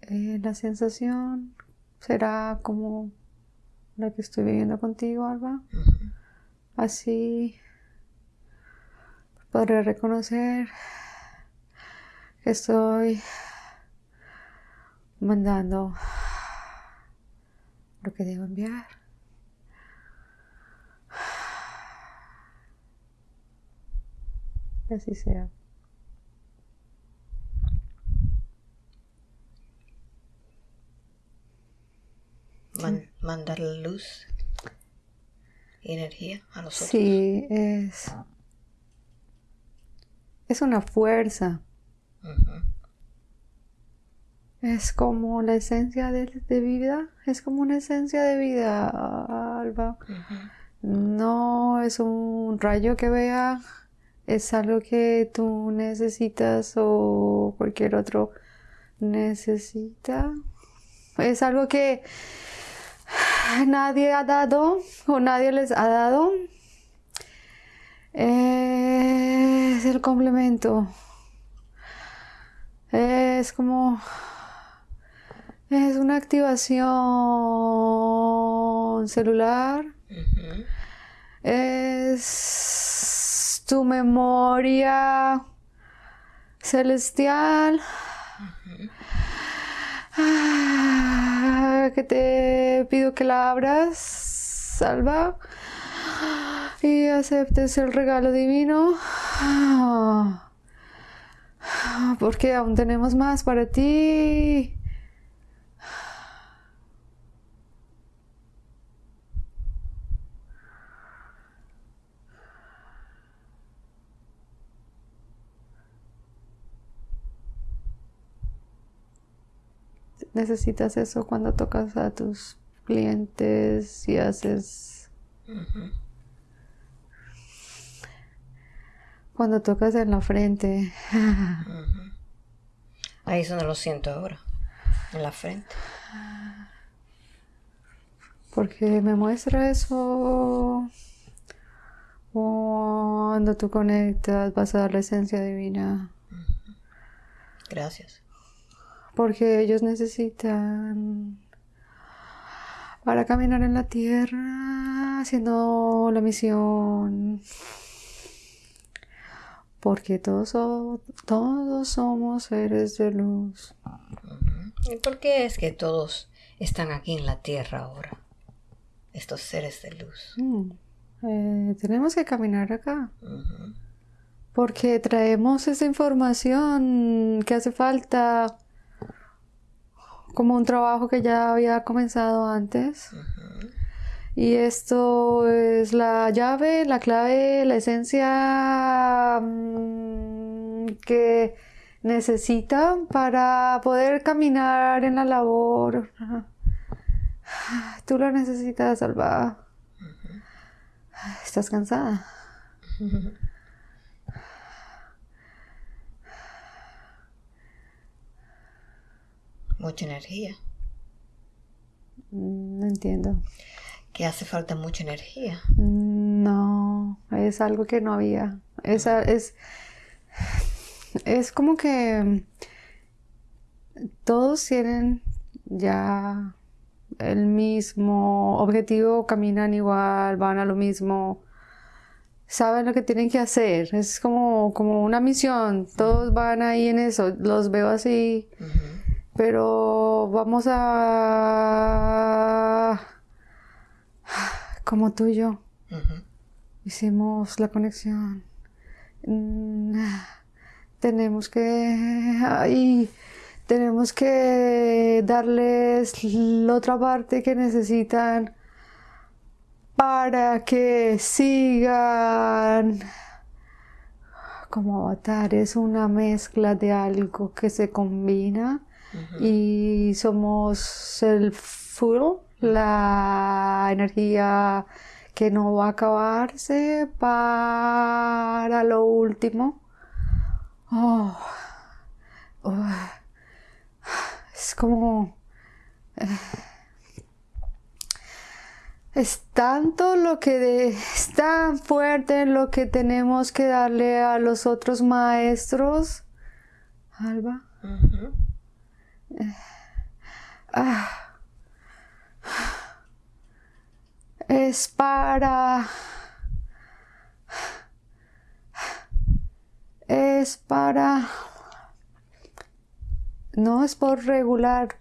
Eh, la sensación será como la que estoy viviendo contigo, Alba. Así podré reconocer que estoy mandando lo que debo enviar. Que así sea. Mandar luz y energía a nosotros. Sí, es es una fuerza. Es como la esencia de, vida, es como una esencia de vida, Alba. No es un rayo que vea, es algo que tú necesitas o cualquier otro necesita. Es algo que *laughs* nadie ha dado o nadie les ha dado. Es el complemento. Es como... Es una activación celular. Es tu memoria celestial. Ah, que te pido que la abras, salva y aceptes el regalo divino. Porque aún tenemos más para ti. Necesitas eso cuando tocas a tus clientes y haces cuando tocas en la frente. *laughs* Ahí es donde lo siento ahora, en la frente. Porque me muestra eso. Cuando tú conectas, vas a dar la esencia divina. Gracias. Porque ellos necesitan para caminar en la tierra haciendo la misión porque todos, todos somos seres de luz. ¿Y por qué es que todos están aquí en la tierra ahora? Estos seres de luz. Mm, eh, tenemos que caminar acá. Porque traemos esa información que hace falta como un trabajo que ya había comenzado antes. Y esto es la llave, la clave, la esencia mm, que necesitan para poder caminar en la labor. Tú lo necesitas, Alba. ¿Estás cansada? *laughs* Mucha energía. Mm, no entiendo que hace falta mucha energía. No, es algo que no había. Es, es, es como que todos tienen ya el mismo objetivo, caminan igual, van a lo mismo, saben lo que tienen que hacer. Es como, como una misión, todos van ahí en eso, los veo así, pero vamos a como tú y yo. Hicimos la conexión. Mm, tenemos que... Ay, tenemos que darles la otra parte que necesitan para que sigan como avatar es una mezcla de algo que se combina y somos el full la energía que no va a acabarse para lo último. Oh, oh, es como... Eh, es tanto lo que es tan fuerte lo que tenemos que darle a los otros maestros. Alba. Ah. Es para es para no es por regular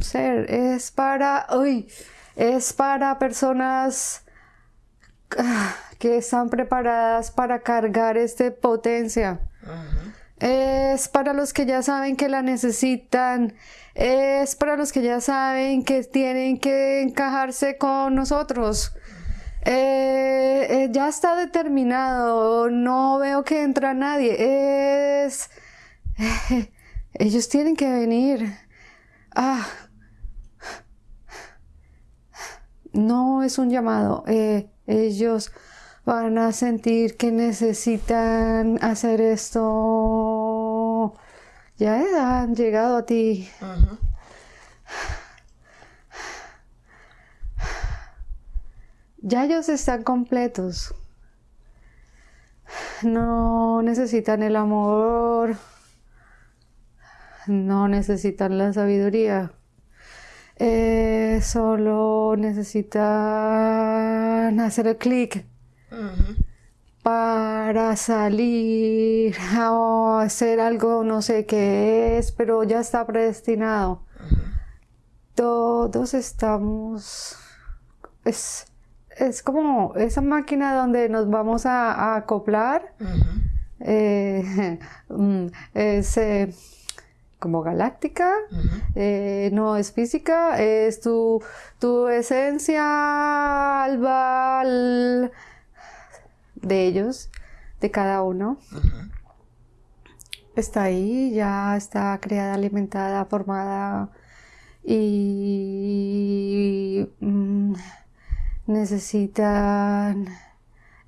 ser es para uy, es para personas que están preparadas para cargar esta potencia es para los que ya saben que la necesitan es para los que ya saben que tienen que encajarse con nosotros. Eh, eh, ya está determinado, no veo que entra nadie. Es... *laughs* ellos tienen que venir. Ah. No es un llamado. Eh, ellos van a sentir que necesitan hacer esto ya han llegado a ti. Ya ellos están completos. No necesitan el amor. No necesitan la sabiduría. Eh, solo necesitan hacer el clic para salir o hacer algo, no sé qué es, pero ya está predestinado. Todos estamos... Es, es, como esa máquina donde nos vamos a, acoplar. Eh, *laughs* mm, es eh, como galáctica, eh, no es física, es tu, tu esencia, albal de ellos, de cada uno. Está ahí, ya está creada, alimentada, formada y mm, necesitan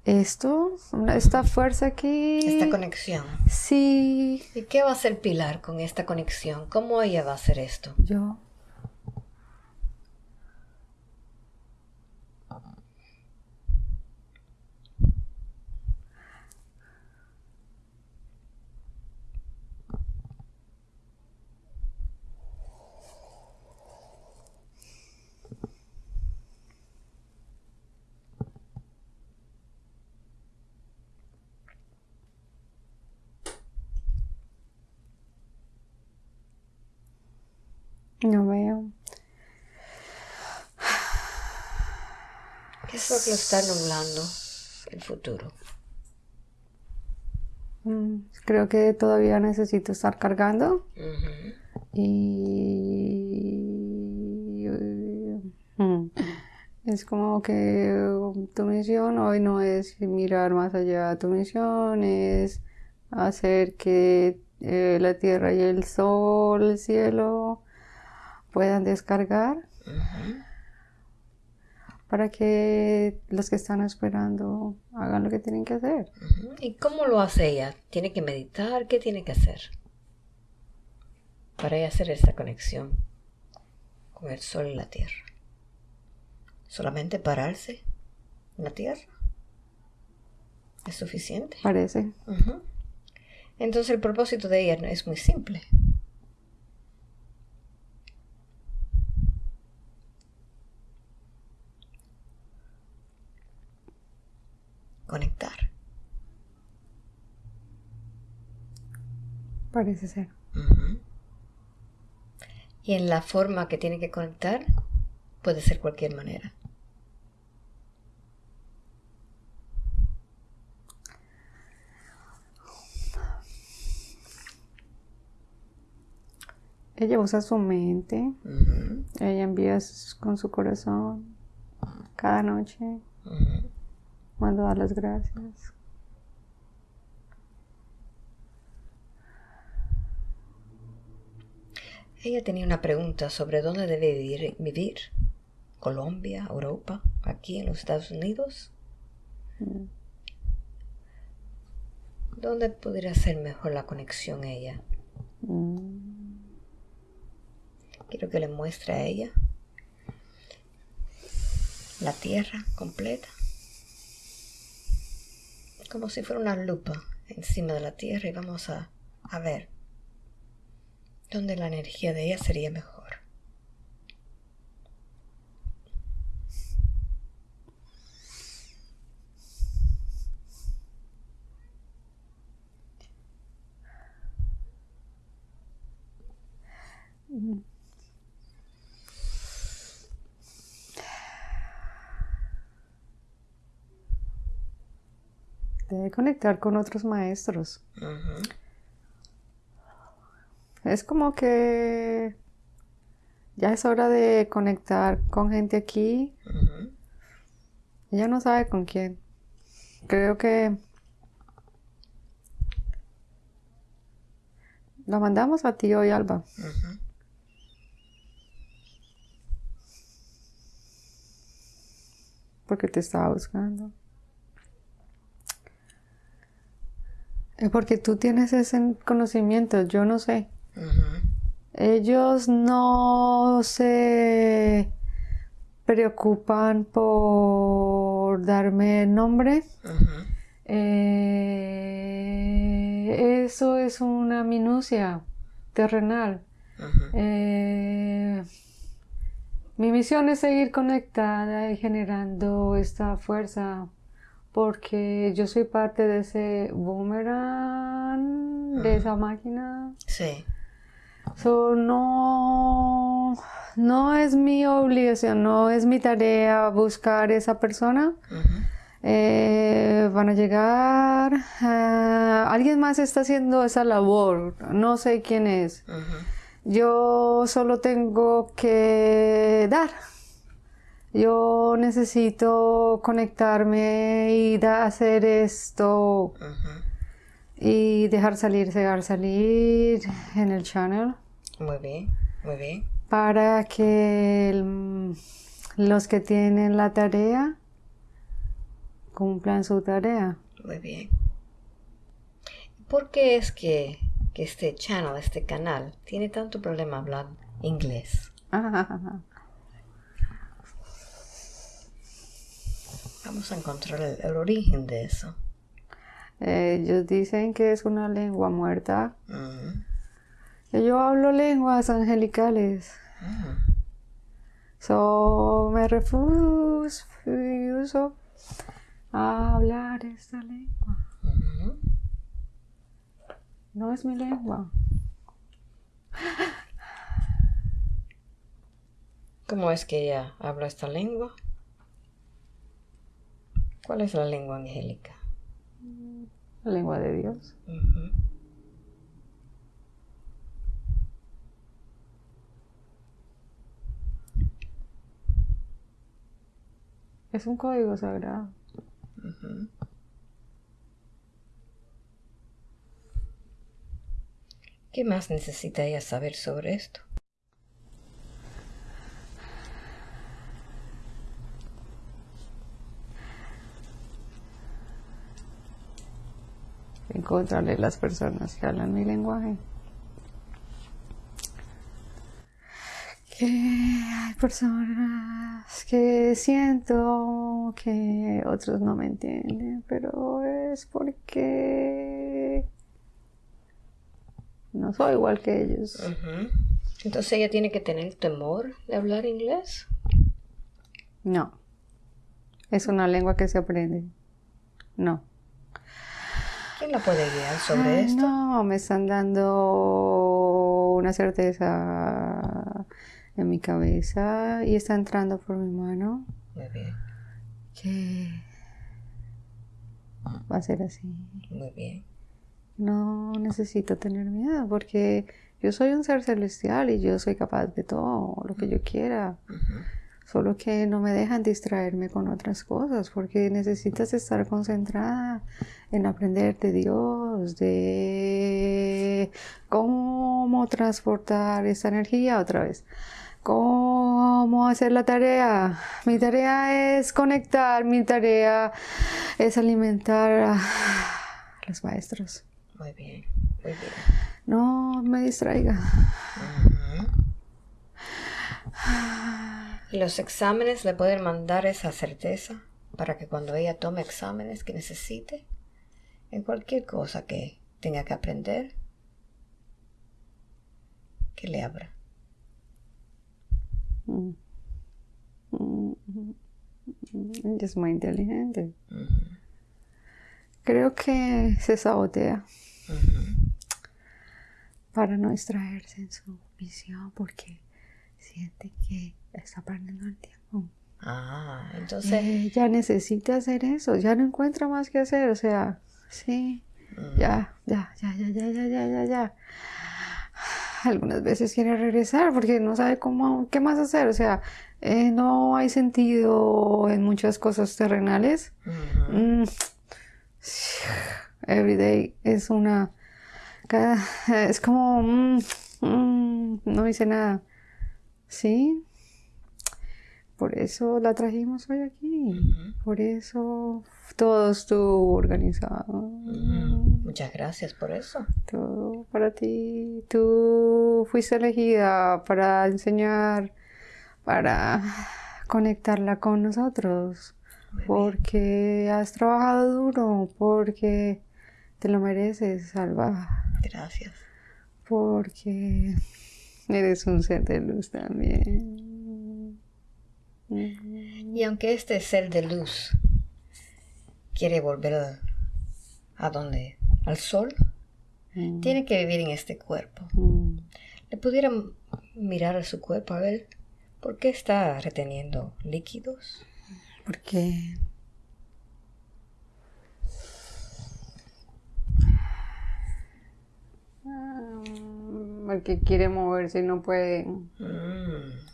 esto, esta fuerza aquí. Esta conexión. Sí. ¿Y qué va a hacer Pilar con esta conexión? ¿Cómo ella va a hacer esto? Yo. No veo. ¿Qué es lo que está nublando el futuro? Mm, creo que todavía necesito estar cargando. Y mm, es como que tu misión hoy no es mirar más allá, tu misión es hacer que eh, la tierra y el sol, el cielo puedan descargar para que los que están esperando hagan lo que tienen que hacer. ¿Y cómo lo hace ella? ¿Tiene que meditar? ¿Qué tiene que hacer? Para ella hacer esta conexión con el sol y la tierra. ¿Solamente pararse en la tierra? ¿Es suficiente? Parece. Entonces el propósito de ella es muy simple. Conectar. Parece ser. Y en la forma que tiene que conectar puede ser cualquier manera. Ella usa su mente, ella envía con su corazón cada noche, cuando da las gracias. Ella tenía una pregunta sobre dónde debe vivir, vivir. Colombia, Europa, aquí en los Estados Unidos. Mm. ¿Dónde podría ser mejor la conexión ella? Mm. Quiero que le muestre a ella la tierra completa. Como si fuera una lupa encima de la tierra y vamos a, a ver dónde la energía de ella sería mejor. Debe conectar con otros maestros. Es como que ya es hora de conectar con gente aquí. Ella no sabe con quién. Creo que la mandamos a ti hoy, Alba. Porque te estaba buscando. Es porque tú tienes ese conocimiento, yo no sé. Ellos no se preocupan por darme nombre. Eh, eso es una minucia terrenal. Eh, mi misión es seguir conectada y generando esta fuerza porque yo soy parte de ese boomerang, de esa máquina. Sí. So, no, no es mi obligación, no es mi tarea buscar esa persona. Eh, van a llegar, eh, alguien más está haciendo esa labor, no sé quién es. Yo solo tengo que dar. Yo necesito conectarme y hacer esto y dejar salir, dejar salir en el channel. Muy bien, muy bien. Para que los que tienen la tarea cumplan su tarea. Muy bien. ¿Por qué es que, que este channel, este canal, tiene tanto problema hablar inglés? *laughs* Vamos a encontrar el, origen de eso. ellos dicen que es una lengua muerta. Yo hablo lenguas angelicales. So me refuso a hablar esta lengua. No es mi lengua. ¿Cómo es que ella habla esta lengua? ¿Cuál es la lengua angélica? La lengua de Dios. Es un código sagrado. ¿Qué más necesita ella saber sobre esto? Encontrarle las personas que hablan mi lenguaje. Que hay personas que siento que otros no me entienden, pero es porque no soy igual que ellos. Entonces ella tiene que tener temor de hablar inglés. No. Es una lengua que se aprende. No. ¿Quién la puede guiar sobre esto? No, me están dando una certeza en mi cabeza y está entrando por mi mano. Muy bien. Que va a ser así. Muy bien no necesito tener miedo porque yo soy un ser celestial y yo soy capaz de todo lo que yo quiera. Solo que no me dejan distraerme con otras cosas porque necesitas estar concentrada en aprender de Dios, de cómo transportar esa energía otra vez. ¿Cómo hacer la tarea? Mi tarea es conectar, mi tarea es alimentar a los maestros. Muy bien, muy bien. No me distraiga. Los exámenes le pueden mandar esa certeza para que cuando ella tome exámenes que necesite, en cualquier cosa que tenga que aprender, que le abra. Mm. es muy inteligente. Creo que se sabotea para no extraerse en su visión porque siente que está perdiendo el tiempo. Ah, entonces... ya necesita hacer eso, ya no encuentra más que hacer, o sea, sí, ya, ya, ya, ya, ya, ya, ya, ya, ya. Algunas veces quiere regresar porque no sabe cómo, qué más hacer, o sea, eh, no hay sentido en muchas cosas terrenales. Mm, everyday es una... es como... Mm, mm, no hice nada. ¿Sí? Por eso la trajimos hoy aquí. Por eso todo estuvo organizado. Muchas gracias por eso. Todo para ti. Tú fuiste elegida para enseñar, para conectarla con nosotros porque has trabajado duro, porque te lo mereces, Salva. Gracias. Porque eres un ser de luz también. Y aunque este ser de luz quiere volver a, dónde? Al sol, mm. tiene que vivir en este cuerpo. Mm. Le pudieran mirar a su cuerpo a ver por qué está reteniendo líquidos porque porque quiere moverse y no puede mm.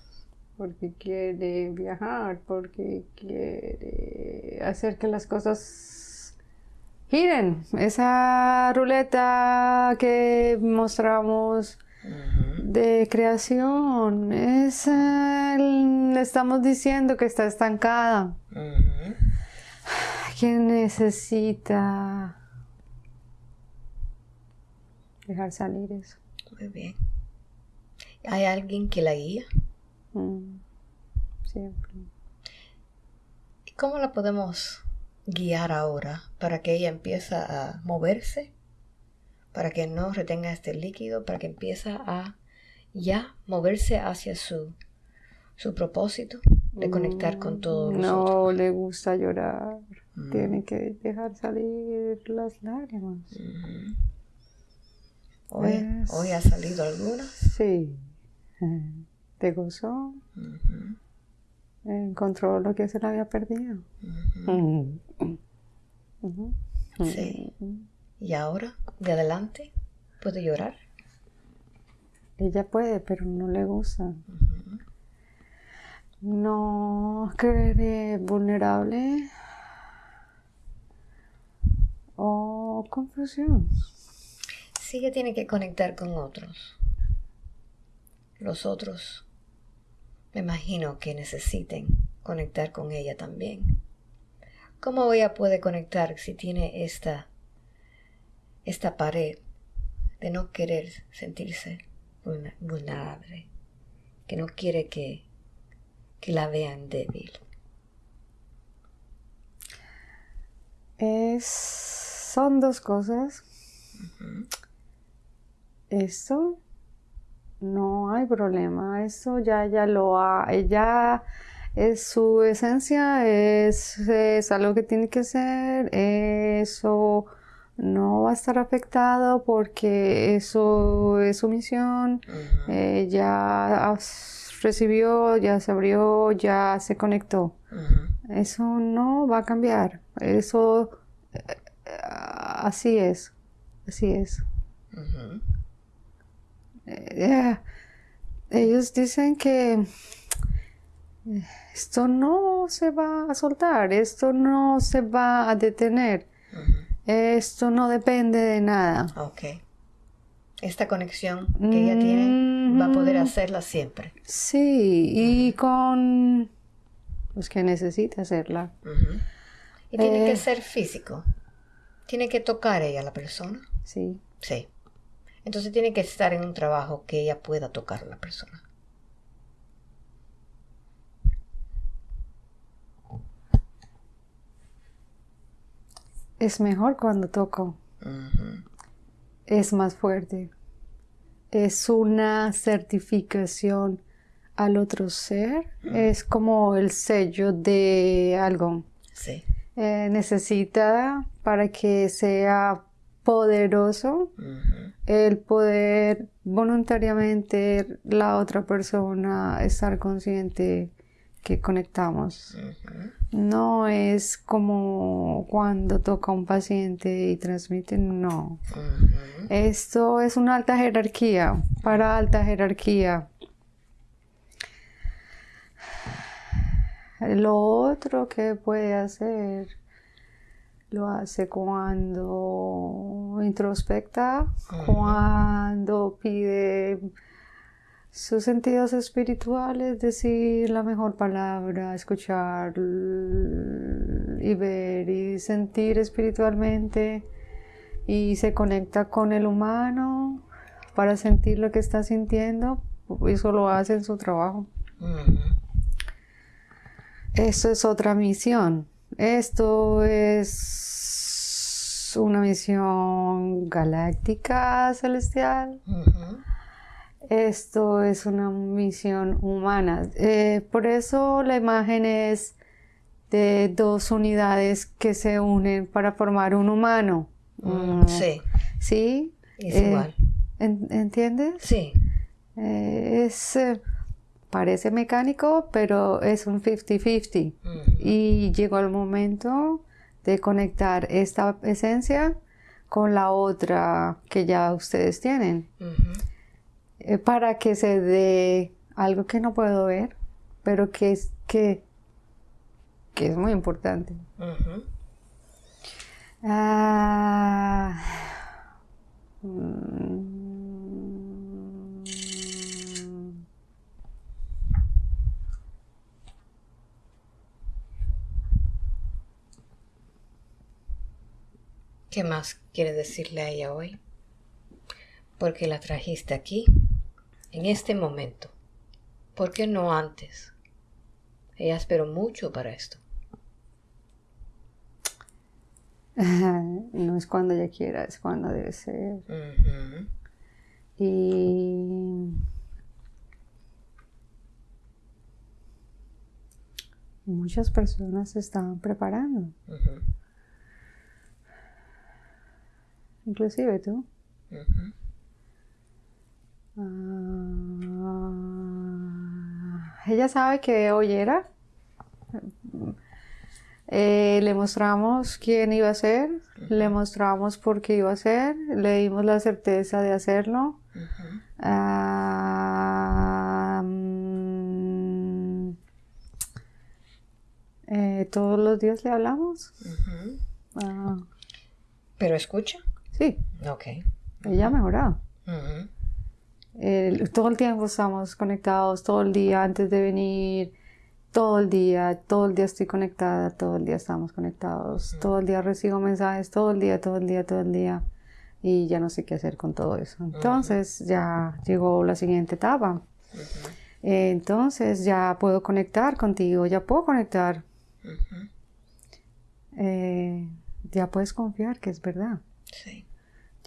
Porque quiere viajar porque quiere hacer que las cosas giren esa ruleta que mostramos de creación. Es, le estamos diciendo que está estancada. Que necesita dejar salir eso. Muy bien. ¿Hay alguien que la guía? Mm, siempre. ¿Y cómo la podemos guiar ahora para que ella empiece a moverse? Para que no retenga este líquido, para que empiece a ya moverse hacia su, su propósito de conectar con todos No le gusta llorar. Mm. Tiene que dejar salir las lágrimas. ¿Hoy, ¿Hoy ha salido alguna? Sí. De gozo, encontró lo que se le había perdido. Sí. ¿Y ahora, de adelante, puede llorar? Ella puede, pero no le gusta. No creer vulnerable o confusión. Sí que tiene que conectar con otros. Los otros, me imagino que necesiten conectar con ella también. ¿Cómo ella puede conectar si tiene esta, esta pared de no querer sentirse vulnerable, que no quiere que, que la vean débil? Es, son dos cosas. Esto no hay problema, eso ya ya lo ha, ella es su esencia, es, es, algo que tiene que ser, eso no va a estar afectado porque eso es su misión, ya recibió, ya se abrió, ya se conectó. Eso no va a cambiar, eso eh, así es, así es. Eh, ellos dicen que esto no se va a soltar, esto no se va a detener, esto no depende de nada. Ok. Esta conexión que ella tiene va a poder hacerla siempre. Sí, y con los que necesita hacerla. Y tiene que eh. ser físico. Tiene que tocar ella a la persona. Sí. Sí. Entonces tiene que estar en un trabajo que ella pueda tocar a la persona. Es mejor cuando toco. Es más fuerte. Es una certificación al otro ser. Es como el sello de algo. Sí. Eh, necesita para que sea poderoso el poder voluntariamente la otra persona estar consciente que conectamos. No es como cuando toca un paciente y transmite, no. Esto es una alta jerarquía, para alta jerarquía. Lo otro que puede hacer lo hace cuando introspecta, cuando pide sus sentidos espirituales, decir la mejor palabra, escuchar y ver y sentir espiritualmente y se conecta con el humano para sentir lo que está sintiendo, eso lo hace en su trabajo. Eso es otra misión. Esto es una misión galáctica celestial. Esto es una misión humana. Eh, por eso la imagen es de dos unidades que se unen para formar un humano. Mm, sí. ¿Sí? Es igual. Eh, ¿Entiendes? Sí. Eh, es, parece mecánico, pero es un 50-50. Y llegó el momento de conectar esta esencia con la otra que ya ustedes tienen. Eh, para que se dé algo que no puedo ver, pero que es, que, que es muy importante. Ah, mm. ¿Qué más quiere decirle a ella hoy? Porque la trajiste aquí en este momento. ¿Por qué no antes? Ella esperó mucho para esto. *laughs* No es cuando ella quiera, es cuando debe ser. Y muchas personas se estaban preparando. Inclusive tú. Ah, ella sabe que hoy era. Eh, le mostramos quién iba a ser, le mostramos por qué iba a ser, le dimos la certeza de hacerlo. Ah, mm, eh, todos los días le hablamos. Ah. ¿Pero escucha? Sí. Ok. Ella ha mejorado. todo el tiempo estamos conectados, todo el día antes de venir, todo el día, todo el día estoy conectada, todo el día estamos conectados, todo el día recibo mensajes, todo el día, todo el día, todo el día y ya no sé qué hacer con todo eso. Entonces ya llegó la siguiente etapa. entonces ya puedo conectar contigo, ya puedo conectar. Eh, ya puedes confiar que es verdad. Sí.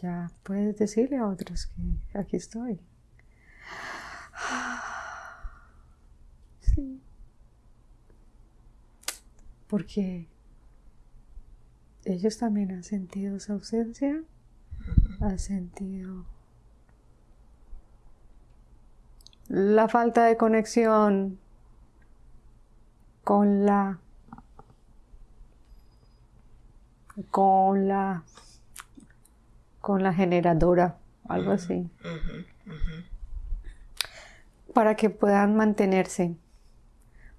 Ya puedes decirle a otros que aquí estoy. *sighs* Sí. Porque ellos también han sentido esa ausencia ha sentido la falta de conexión con la con la con la generadora algo así. para que puedan mantenerse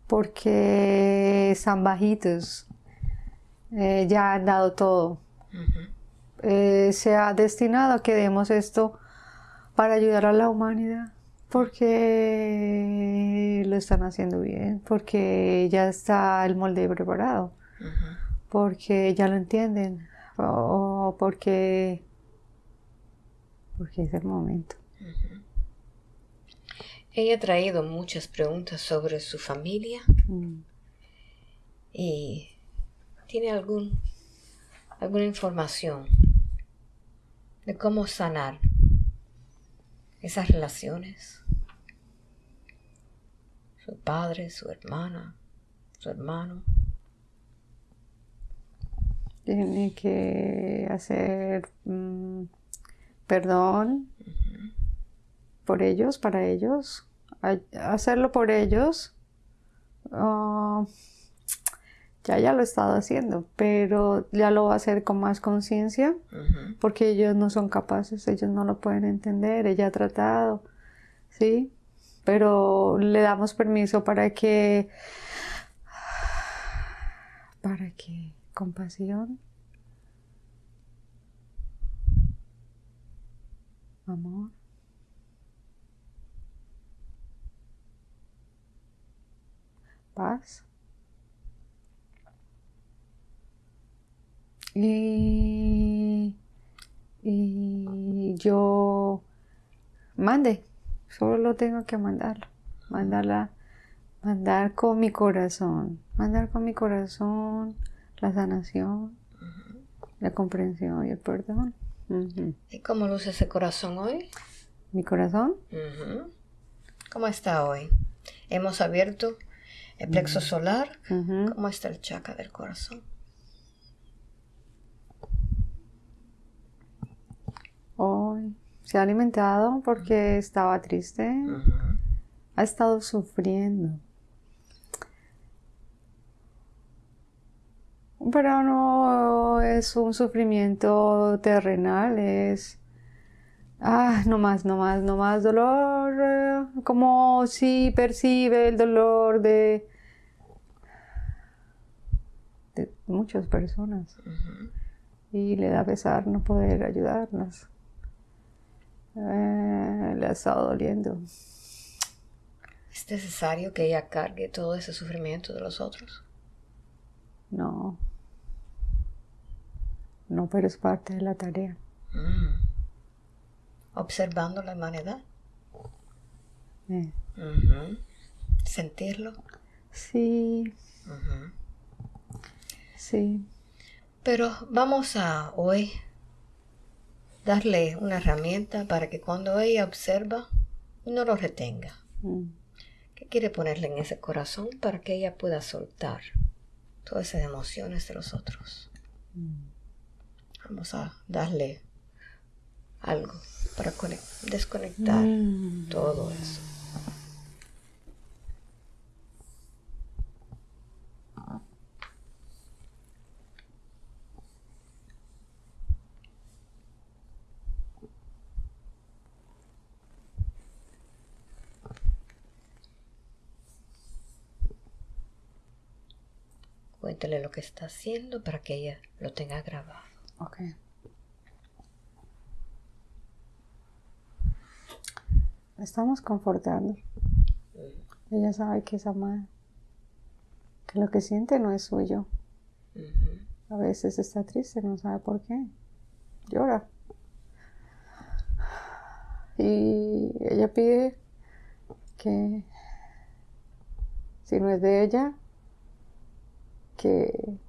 porque están bajitos eh, ya han dado todo. Eh, se ha destinado a que demos esto para ayudar a la humanidad, porque lo están haciendo bien, porque ya está el molde preparado, porque ya lo entienden, o porque, porque es el momento. Ella ha traído muchas preguntas sobre su familia mm. y tiene algún, alguna información de cómo sanar esas relaciones. Su padre, su hermana, su hermano. Tiene que hacer mm, perdón por ellos, para ellos, hacerlo por ellos. Ah, ya ya lo he estado haciendo, pero ya lo va a hacer con más conciencia, porque ellos no son capaces, ellos no lo pueden entender, ella ha tratado, ¿sí? Pero le damos permiso para que, para que compasión, amor, paz, Y, yo mande, solo tengo que mandarlo, mandarla, mandar con mi corazón, mandar con mi corazón la sanación, la comprensión y el perdón. ¿Y cómo luce ese corazón hoy? Mi corazón. ¿Cómo está hoy? Hemos abierto el plexo solar. ¿Cómo está el chakra del corazón? Hoy se ha alimentado porque estaba triste. Ha estado sufriendo. Pero no es un sufrimiento terrenal, es... Ah, no más, no más, no más dolor. Eh, como si percibe el dolor de, de muchas personas. Y le da pesar no poder ayudarlas. Eh, le ha estado doliendo. ¿Es necesario que ella cargue todo ese sufrimiento de los otros? No. No, pero es parte de la tarea. Mm. Observando la humanidad. Eh. Sentirlo. Sí. Sí. Pero vamos a hoy darle una herramienta para que cuando ella observa no lo retenga. Mm. ¿Qué quiere ponerle en ese corazón para que ella pueda soltar todas esas emociones de los otros? Mm vamos a darle algo para desconectar mm. todo eso. Cuéntale lo que está haciendo para que ella lo tenga grabado. Ok. Estamos confortando. Ella sabe que es amada. Que lo que siente no es suyo. A veces está triste, no sabe por qué. Llora. Y ella pide que si no es de ella, que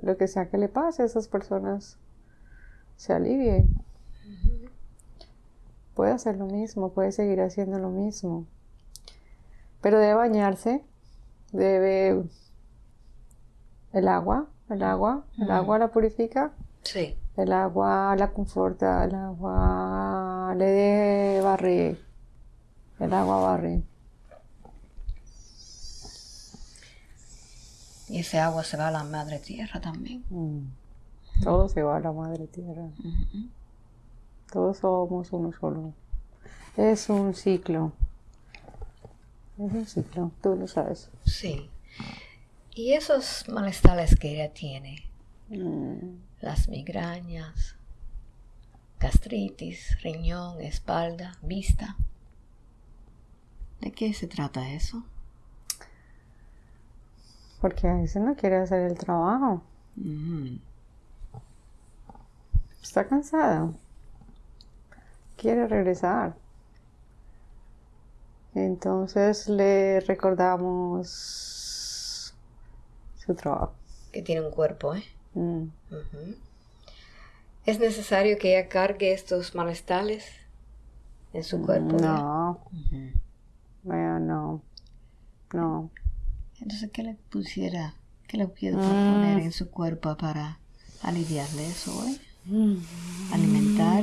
lo que sea que le pase a esas personas se alivie. Puede hacer lo mismo, puede seguir haciendo lo mismo. Pero debe bañarse, debe el agua, el agua, el agua la purifica. Sí. El agua la conforta, el agua le de barre, el agua barre. Y ese agua se va a la madre tierra también. Mm. Todo se va a la madre tierra. Todos somos uno solo. Es un ciclo. Es un ciclo, tú lo sabes. Sí. Y esos malestares que ella tiene, Mm. las migrañas, gastritis, riñón, espalda, vista. ¿De qué se trata eso? Porque a veces no quiere hacer el trabajo. Está cansada. Quiere regresar. Entonces le recordamos su trabajo. Que tiene un cuerpo, ¿eh? Mm. ¿Es necesario que ella cargue estos malestares en su cuerpo? No, Ujú. vaya, no. No. Entonces, ¿qué le pusiera, qué le puedo poner en su cuerpo para aliviarle eso, eh? Alimentar.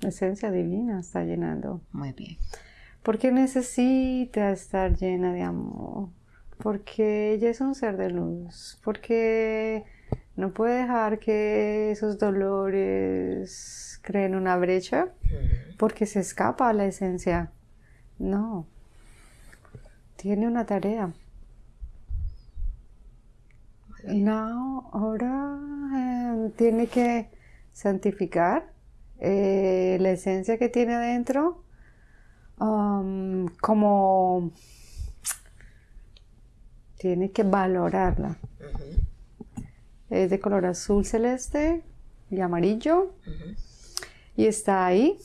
La esencia divina está llenando. Muy bien. Porque necesita estar llena de amor. Porque ella es un ser de luz. Porque no puede dejar que esos dolores creen una brecha. Porque se escapa a la esencia. No. Tiene una tarea. No, ahora eh, tiene que santificar eh, la esencia que tiene adentro um, como tiene que valorarla. Es de color azul celeste y amarillo y está ahí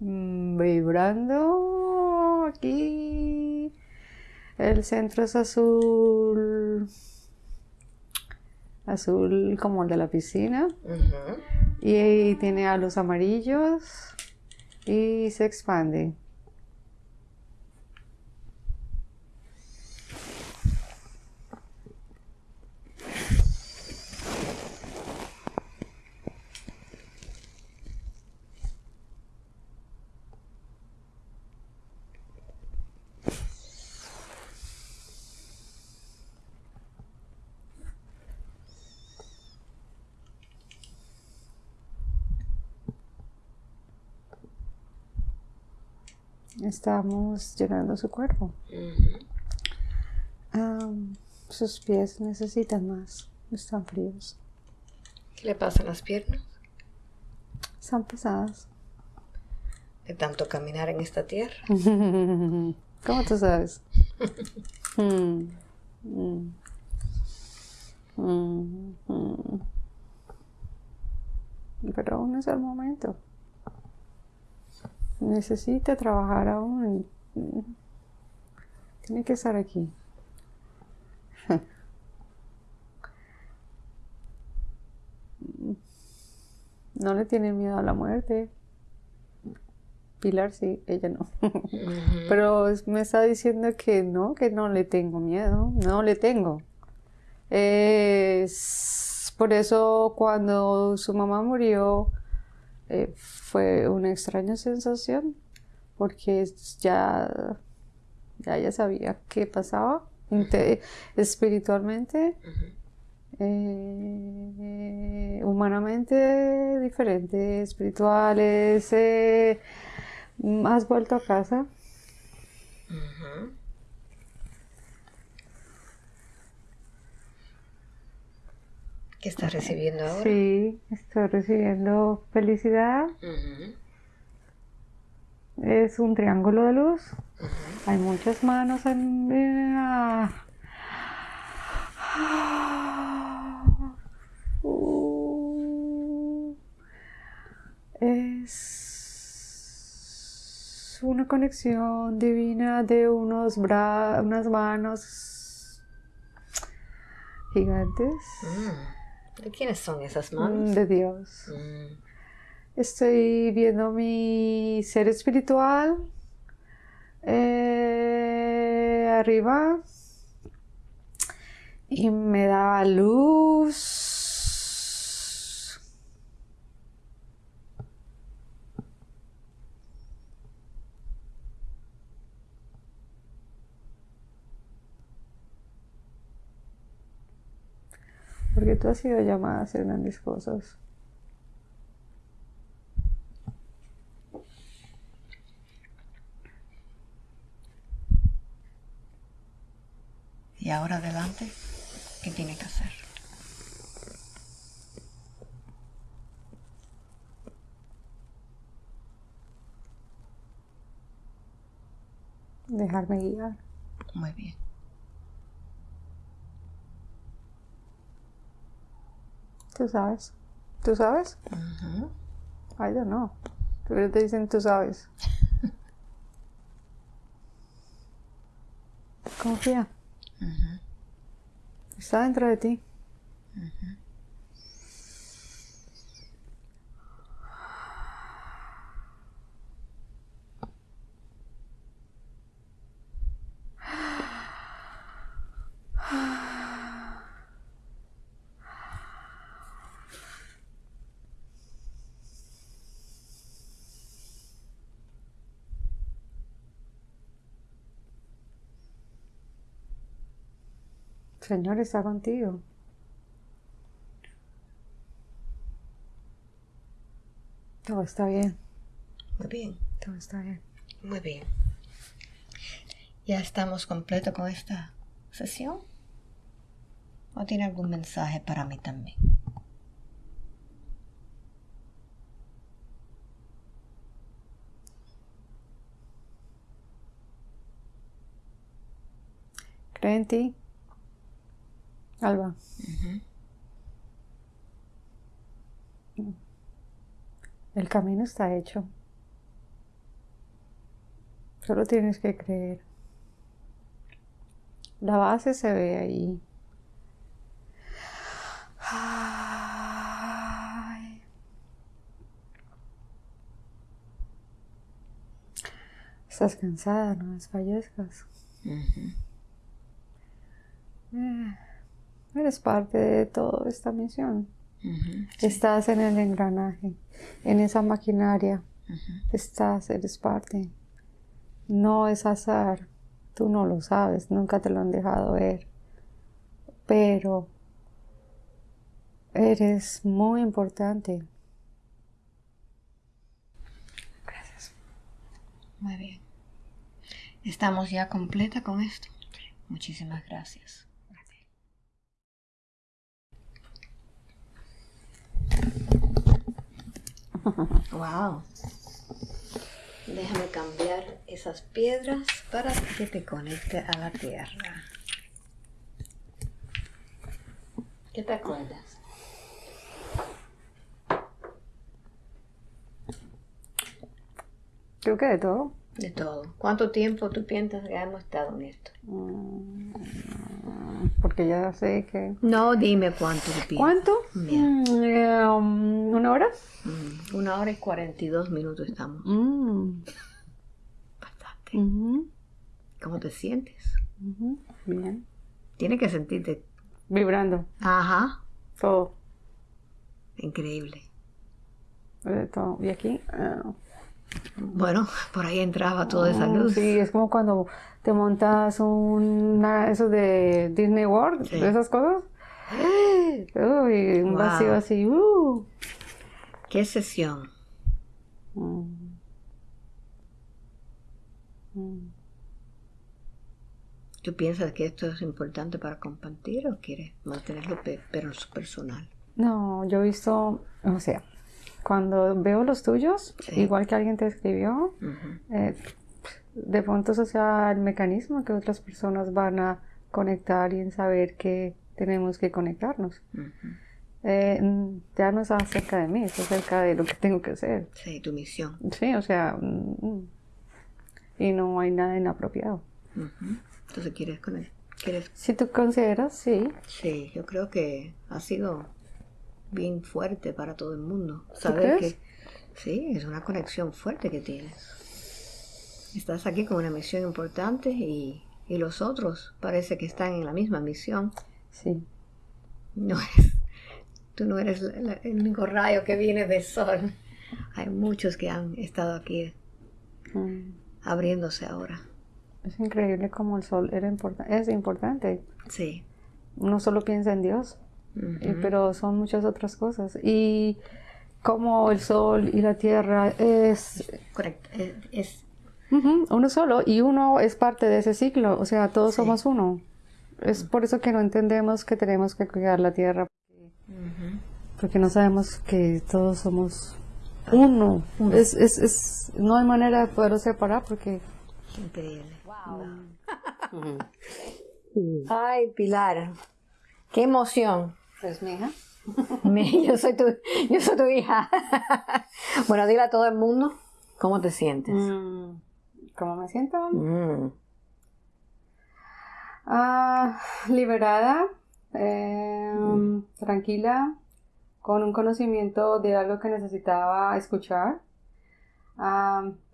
mm, vibrando aquí. El centro es azul, azul como el de la piscina. Y tiene a los amarillos y se expande. Estamos llenando su cuerpo. Sus pies necesitan más. Están fríos. ¿Qué le pasa a las piernas? Están pesadas. De tanto caminar en esta tierra. *laughs* ¿Cómo tú sabes? *laughs* Mm, mm. Mm. Pero aún es el momento. Necesita trabajar aún. Mm. Tiene que estar aquí. *laughs* No le tiene miedo a la muerte. Pilar sí, ella no. Pero me está diciendo que no, que no le tengo miedo, no le tengo. Es por eso cuando su mamá murió eh, fue una extraña sensación, porque ya, ya ella sabía qué pasaba espiritualmente, eh, humanamente diferente, espirituales. ¿Has vuelto a casa? ¿Qué estás recibiendo ahora? Sí, estoy recibiendo felicidad. Es un triángulo de luz. Hay muchas manos en... es una conexión divina de unos bra unas manos gigantes. Mm. ¿De quiénes son esas manos? De Dios. Mm. Estoy viendo mi ser espiritual eh, arriba y me da luz Porque tú has sido llamada a hacer grandes cosas. Y ahora adelante, ¿qué tiene que hacer? Dejarme guiar. Muy bien. Tú sabes. ¿Tú sabes? I don't know. Pero te dicen tú sabes. *laughs* Confía. Está dentro de ti. Señor está contigo. Todo está bien. Muy bien. Todo está bien. Muy bien. ¿Ya estamos completos con esta sesión? ¿O tiene algún mensaje para mí también? Cree en ti. Alba. El camino está hecho. Solo tienes que creer. La base se ve ahí. Estás cansada, no desfallezcas. Eres parte de toda esta misión. Estás en el engranaje, en esa maquinaria. Estás, eres parte. No es azar. Tú no lo sabes, nunca te lo han dejado ver. Pero eres muy importante. Gracias. Muy bien. Estamos ya completa con esto. Muchísimas gracias. Wow. Déjame cambiar esas piedras para que te conecte a la tierra. ¿Qué te acuerdas? Creo que de todo. De todo. ¿Cuánto tiempo tú piensas que hemos estado en esto? Mm, porque ya sé que... No, dime cuánto piensas. ¿Cuánto? Mm, eh, um, ¿Una hora? Mm, una hora y 42 minutos estamos. Bastante. ¿Cómo te sientes? Bien. Tienes que sentirte... Vibrando. Ajá. Todo. Increíble. De todo. ¿Y aquí? Ah. Bueno, por ahí entraba toda esa luz. Sí, es como cuando te montas un eso de Disney World, de esas cosas. Uy, un vacío así. Uh. ¿Qué sesión? Mm. ¿Tú piensas que esto es importante para compartir o quieres mantenerlo pero personal? No, yo he visto, o sea, cuando veo los tuyos, igual que alguien te escribió, eh, de pronto eso sea el mecanismo que otras personas van a conectar y en saber que tenemos que conectarnos. Eh, ya no es acerca de mí, es acerca de lo que tengo que hacer. Sí, tu misión. Sí, o sea, y no hay nada inapropiado. Entonces, ¿quieres con él? ¿Quieres? Si tú consideras, sí. Sí, yo creo que ha sido bien fuerte para todo el mundo. Saber que sí, es una conexión fuerte que tienes. Estás aquí con una misión importante y, y los otros parece que están en la misma misión. Sí. No eres, tú no eres el único rayo que viene del sol. Hay muchos que han estado aquí mm. abriéndose ahora. Es increíble como el sol era es importante. Sí. Uno solo piensa en Dios, pero son muchas otras cosas. Y como el sol y la tierra es... Correcto, es... uno solo y uno es parte de ese ciclo, o sea, todos somos uno. Es por eso que no entendemos que tenemos que cuidar la tierra, porque no sabemos que todos somos uno. Es, es, es, no hay manera de poderlo separar porque... Increíble. *laughs* Ay, Pilar, qué emoción. Pues mi hija. *laughs* yo, soy tu, yo soy tu hija. *laughs* bueno, dile a todo el mundo cómo te sientes. Mm, ¿Cómo me siento? Mm. Ah, liberada, em, tranquila, con un conocimiento de algo que necesitaba escuchar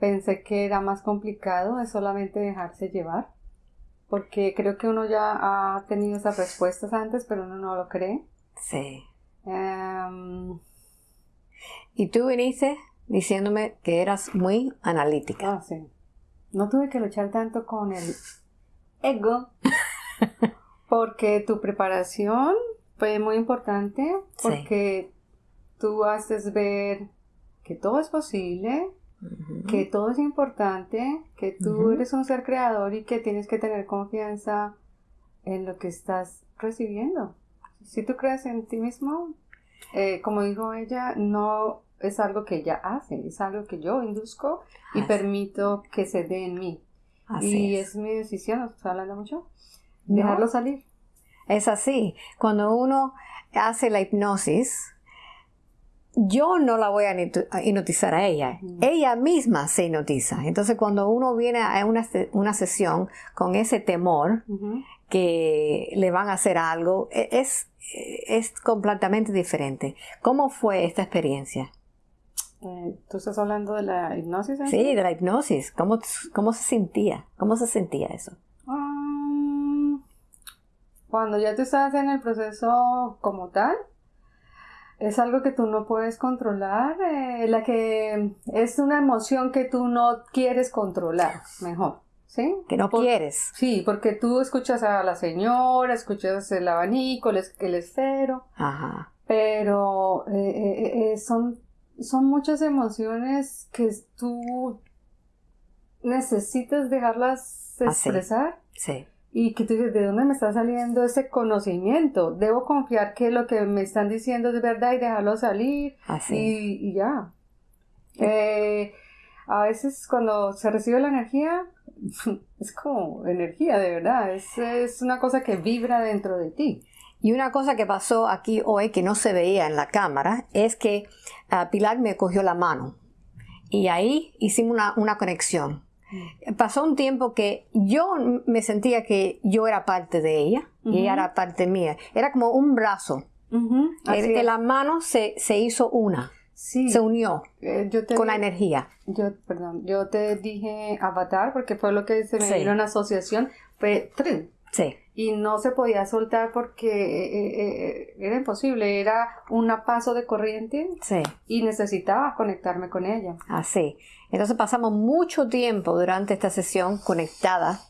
pensé que era más complicado, es solamente dejarse llevar, porque creo que uno ya ha tenido esas respuestas antes, pero uno no lo cree. Sí. Y tú viniste diciéndome que eras muy analítica. Ah, sí. No tuve que luchar tanto con el ego, *laughs* porque tu preparación fue muy importante, porque tú haces ver que todo es posible, que todo es importante, que tú eres un ser creador y que tienes que tener confianza en lo que estás recibiendo. Si tú crees en ti mismo, eh, como dijo ella, no es algo que ella hace, es algo que yo induzco y permito que se dé en mí. y es. mi decisión, ¿estás hablando mucho? Dejarlo salir. Es así. Cuando uno hace la hipnosis, yo no la voy a hipnotizar a ella, ella misma se hipnotiza. Entonces cuando uno viene a una, una sesión con ese temor que le van a hacer algo, e, es, es completamente diferente. ¿Cómo fue esta experiencia? Eh, ¿Tú estás hablando de la hipnosis? Sí, de la hipnosis. ¿Cómo, ¿Cómo, se sentía? ¿Cómo se sentía eso? Um, cuando ya tú estás en el proceso como tal, es algo que tú no puedes controlar, eh, la que es una emoción que tú no quieres controlar, mejor. ¿Sí? Que no quieres. Sí, porque tú escuchas a la señora, escuchas el abanico, el, el esfero, Ajá. pero eh, eh, son, son muchas emociones que tú necesitas dejarlas expresar. sí y que tú dices, ¿de dónde me está saliendo ese conocimiento? Debo confiar que lo que me están diciendo es verdad y dejarlo salir Así. Y, ya. Eh, a veces cuando se recibe la energía, *laughs* es como energía de verdad, es, es una cosa que vibra dentro de ti. Y una cosa que pasó aquí hoy que no se veía en la cámara es que uh, Pilar me cogió la mano y ahí hicimos una, una conexión. Pasó un tiempo que yo me sentía que yo era parte de ella y ella era parte mía. Era como un brazo. de la mano se, se hizo una. Se unió eh, con la energía. Yo, perdón, yo te dije avatar porque fue lo que se me dio en asociación. Fue tren. Sí. Y no se podía soltar porque eh, eh, era imposible, era un paso de corriente sí. y necesitaba conectarme con ella. Así. Entonces pasamos mucho tiempo durante esta sesión conectada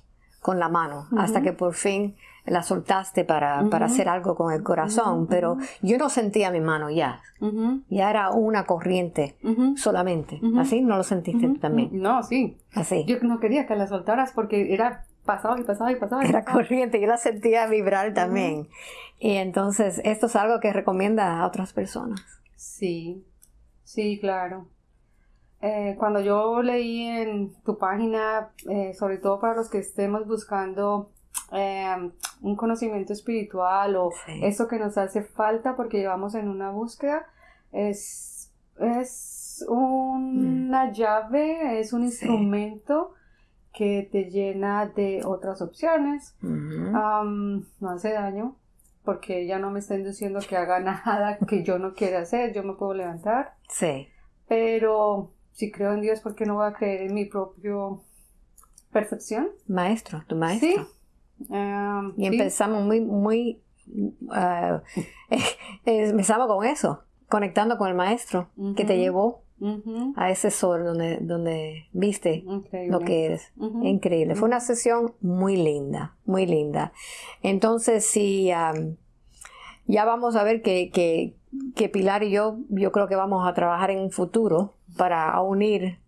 con la mano, hasta que por fin la soltaste para, para hacer algo con el corazón, pero yo no sentía mi mano ya, ya era una corriente solamente, ¿así? ¿No lo sentiste tú también? No, sí. Así. Yo no quería que la soltaras porque era pasaba y pasaba y pasaba. Era corriente, yo la sentía vibrar también. Y entonces, esto es algo que recomienda a otras personas. Sí, sí, claro. Eh, cuando yo leí en tu página, eh, sobre todo para los que estemos buscando eh, un conocimiento espiritual o eso que nos hace falta porque llevamos en una búsqueda, es, es una mm. llave, es un instrumento que te llena de otras opciones. no hace daño porque ya no me estén diciendo que haga *laughs* nada que yo no quiera hacer, yo me puedo levantar. Sí. Pero si creo en Dios, ¿por qué no voy a creer en mi propia percepción? Maestro, tu maestro. Sí. Um, y empezamos muy, muy, uh, *laughs* empezamos con eso, conectando con el maestro que te llevó a ese sol donde, donde viste lo que eres. Increíble. Fue una sesión muy linda, muy linda. Entonces, sí, ya vamos a ver que, que, que, Pilar y yo, yo creo que vamos a trabajar en un futuro para unir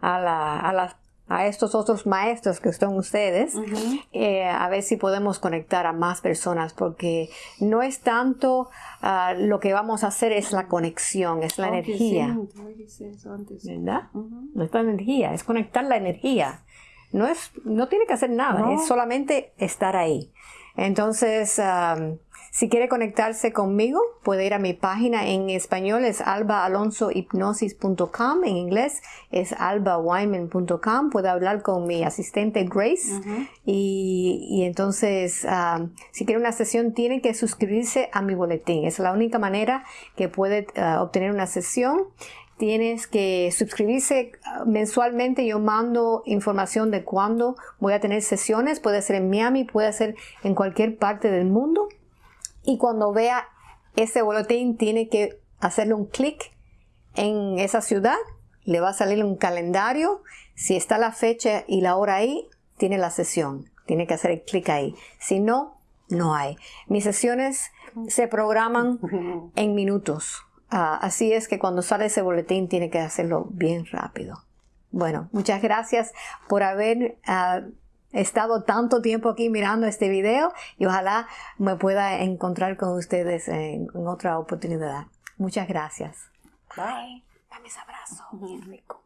a, la, a las a estos otros maestros que son ustedes, eh, a ver si podemos conectar a más personas, porque no es tanto ah, lo que vamos a hacer, es la conexión, es la energía. ¿Verdad? No es la energía, es conectar la energía. No, es, no tiene que hacer nada, es solamente estar ahí. Entonces, si quiere conectarse conmigo, puede ir a mi página en español, es albaalonsohipnosis.com, en inglés es albawyman.com, puede hablar con mi asistente Grace y, entonces, si quiere una sesión, tiene que suscribirse a mi boletín, es la única manera que puede ah, obtener una sesión tienes que suscribirse ah, mensualmente. Yo mando información de cuándo voy a tener sesiones. Puede ser en Miami, puede ser en cualquier parte del mundo. Y cuando vea ese boletín, tiene que hacerle un clic en esa ciudad. Le va a salir un calendario. Si está la fecha y la hora ahí, tiene la sesión. Tiene que hacer el clic ahí. Si no, no hay. Mis sesiones se programan *laughs* en minutos Ah, así es que cuando sale ese boletín tiene que hacerlo bien rápido. Bueno, muchas gracias por haber ah, estado tanto tiempo aquí mirando este video y ojalá me pueda encontrar con ustedes en, otra oportunidad. Muchas gracias. Bye. Dame ese abrazo. Bien rico.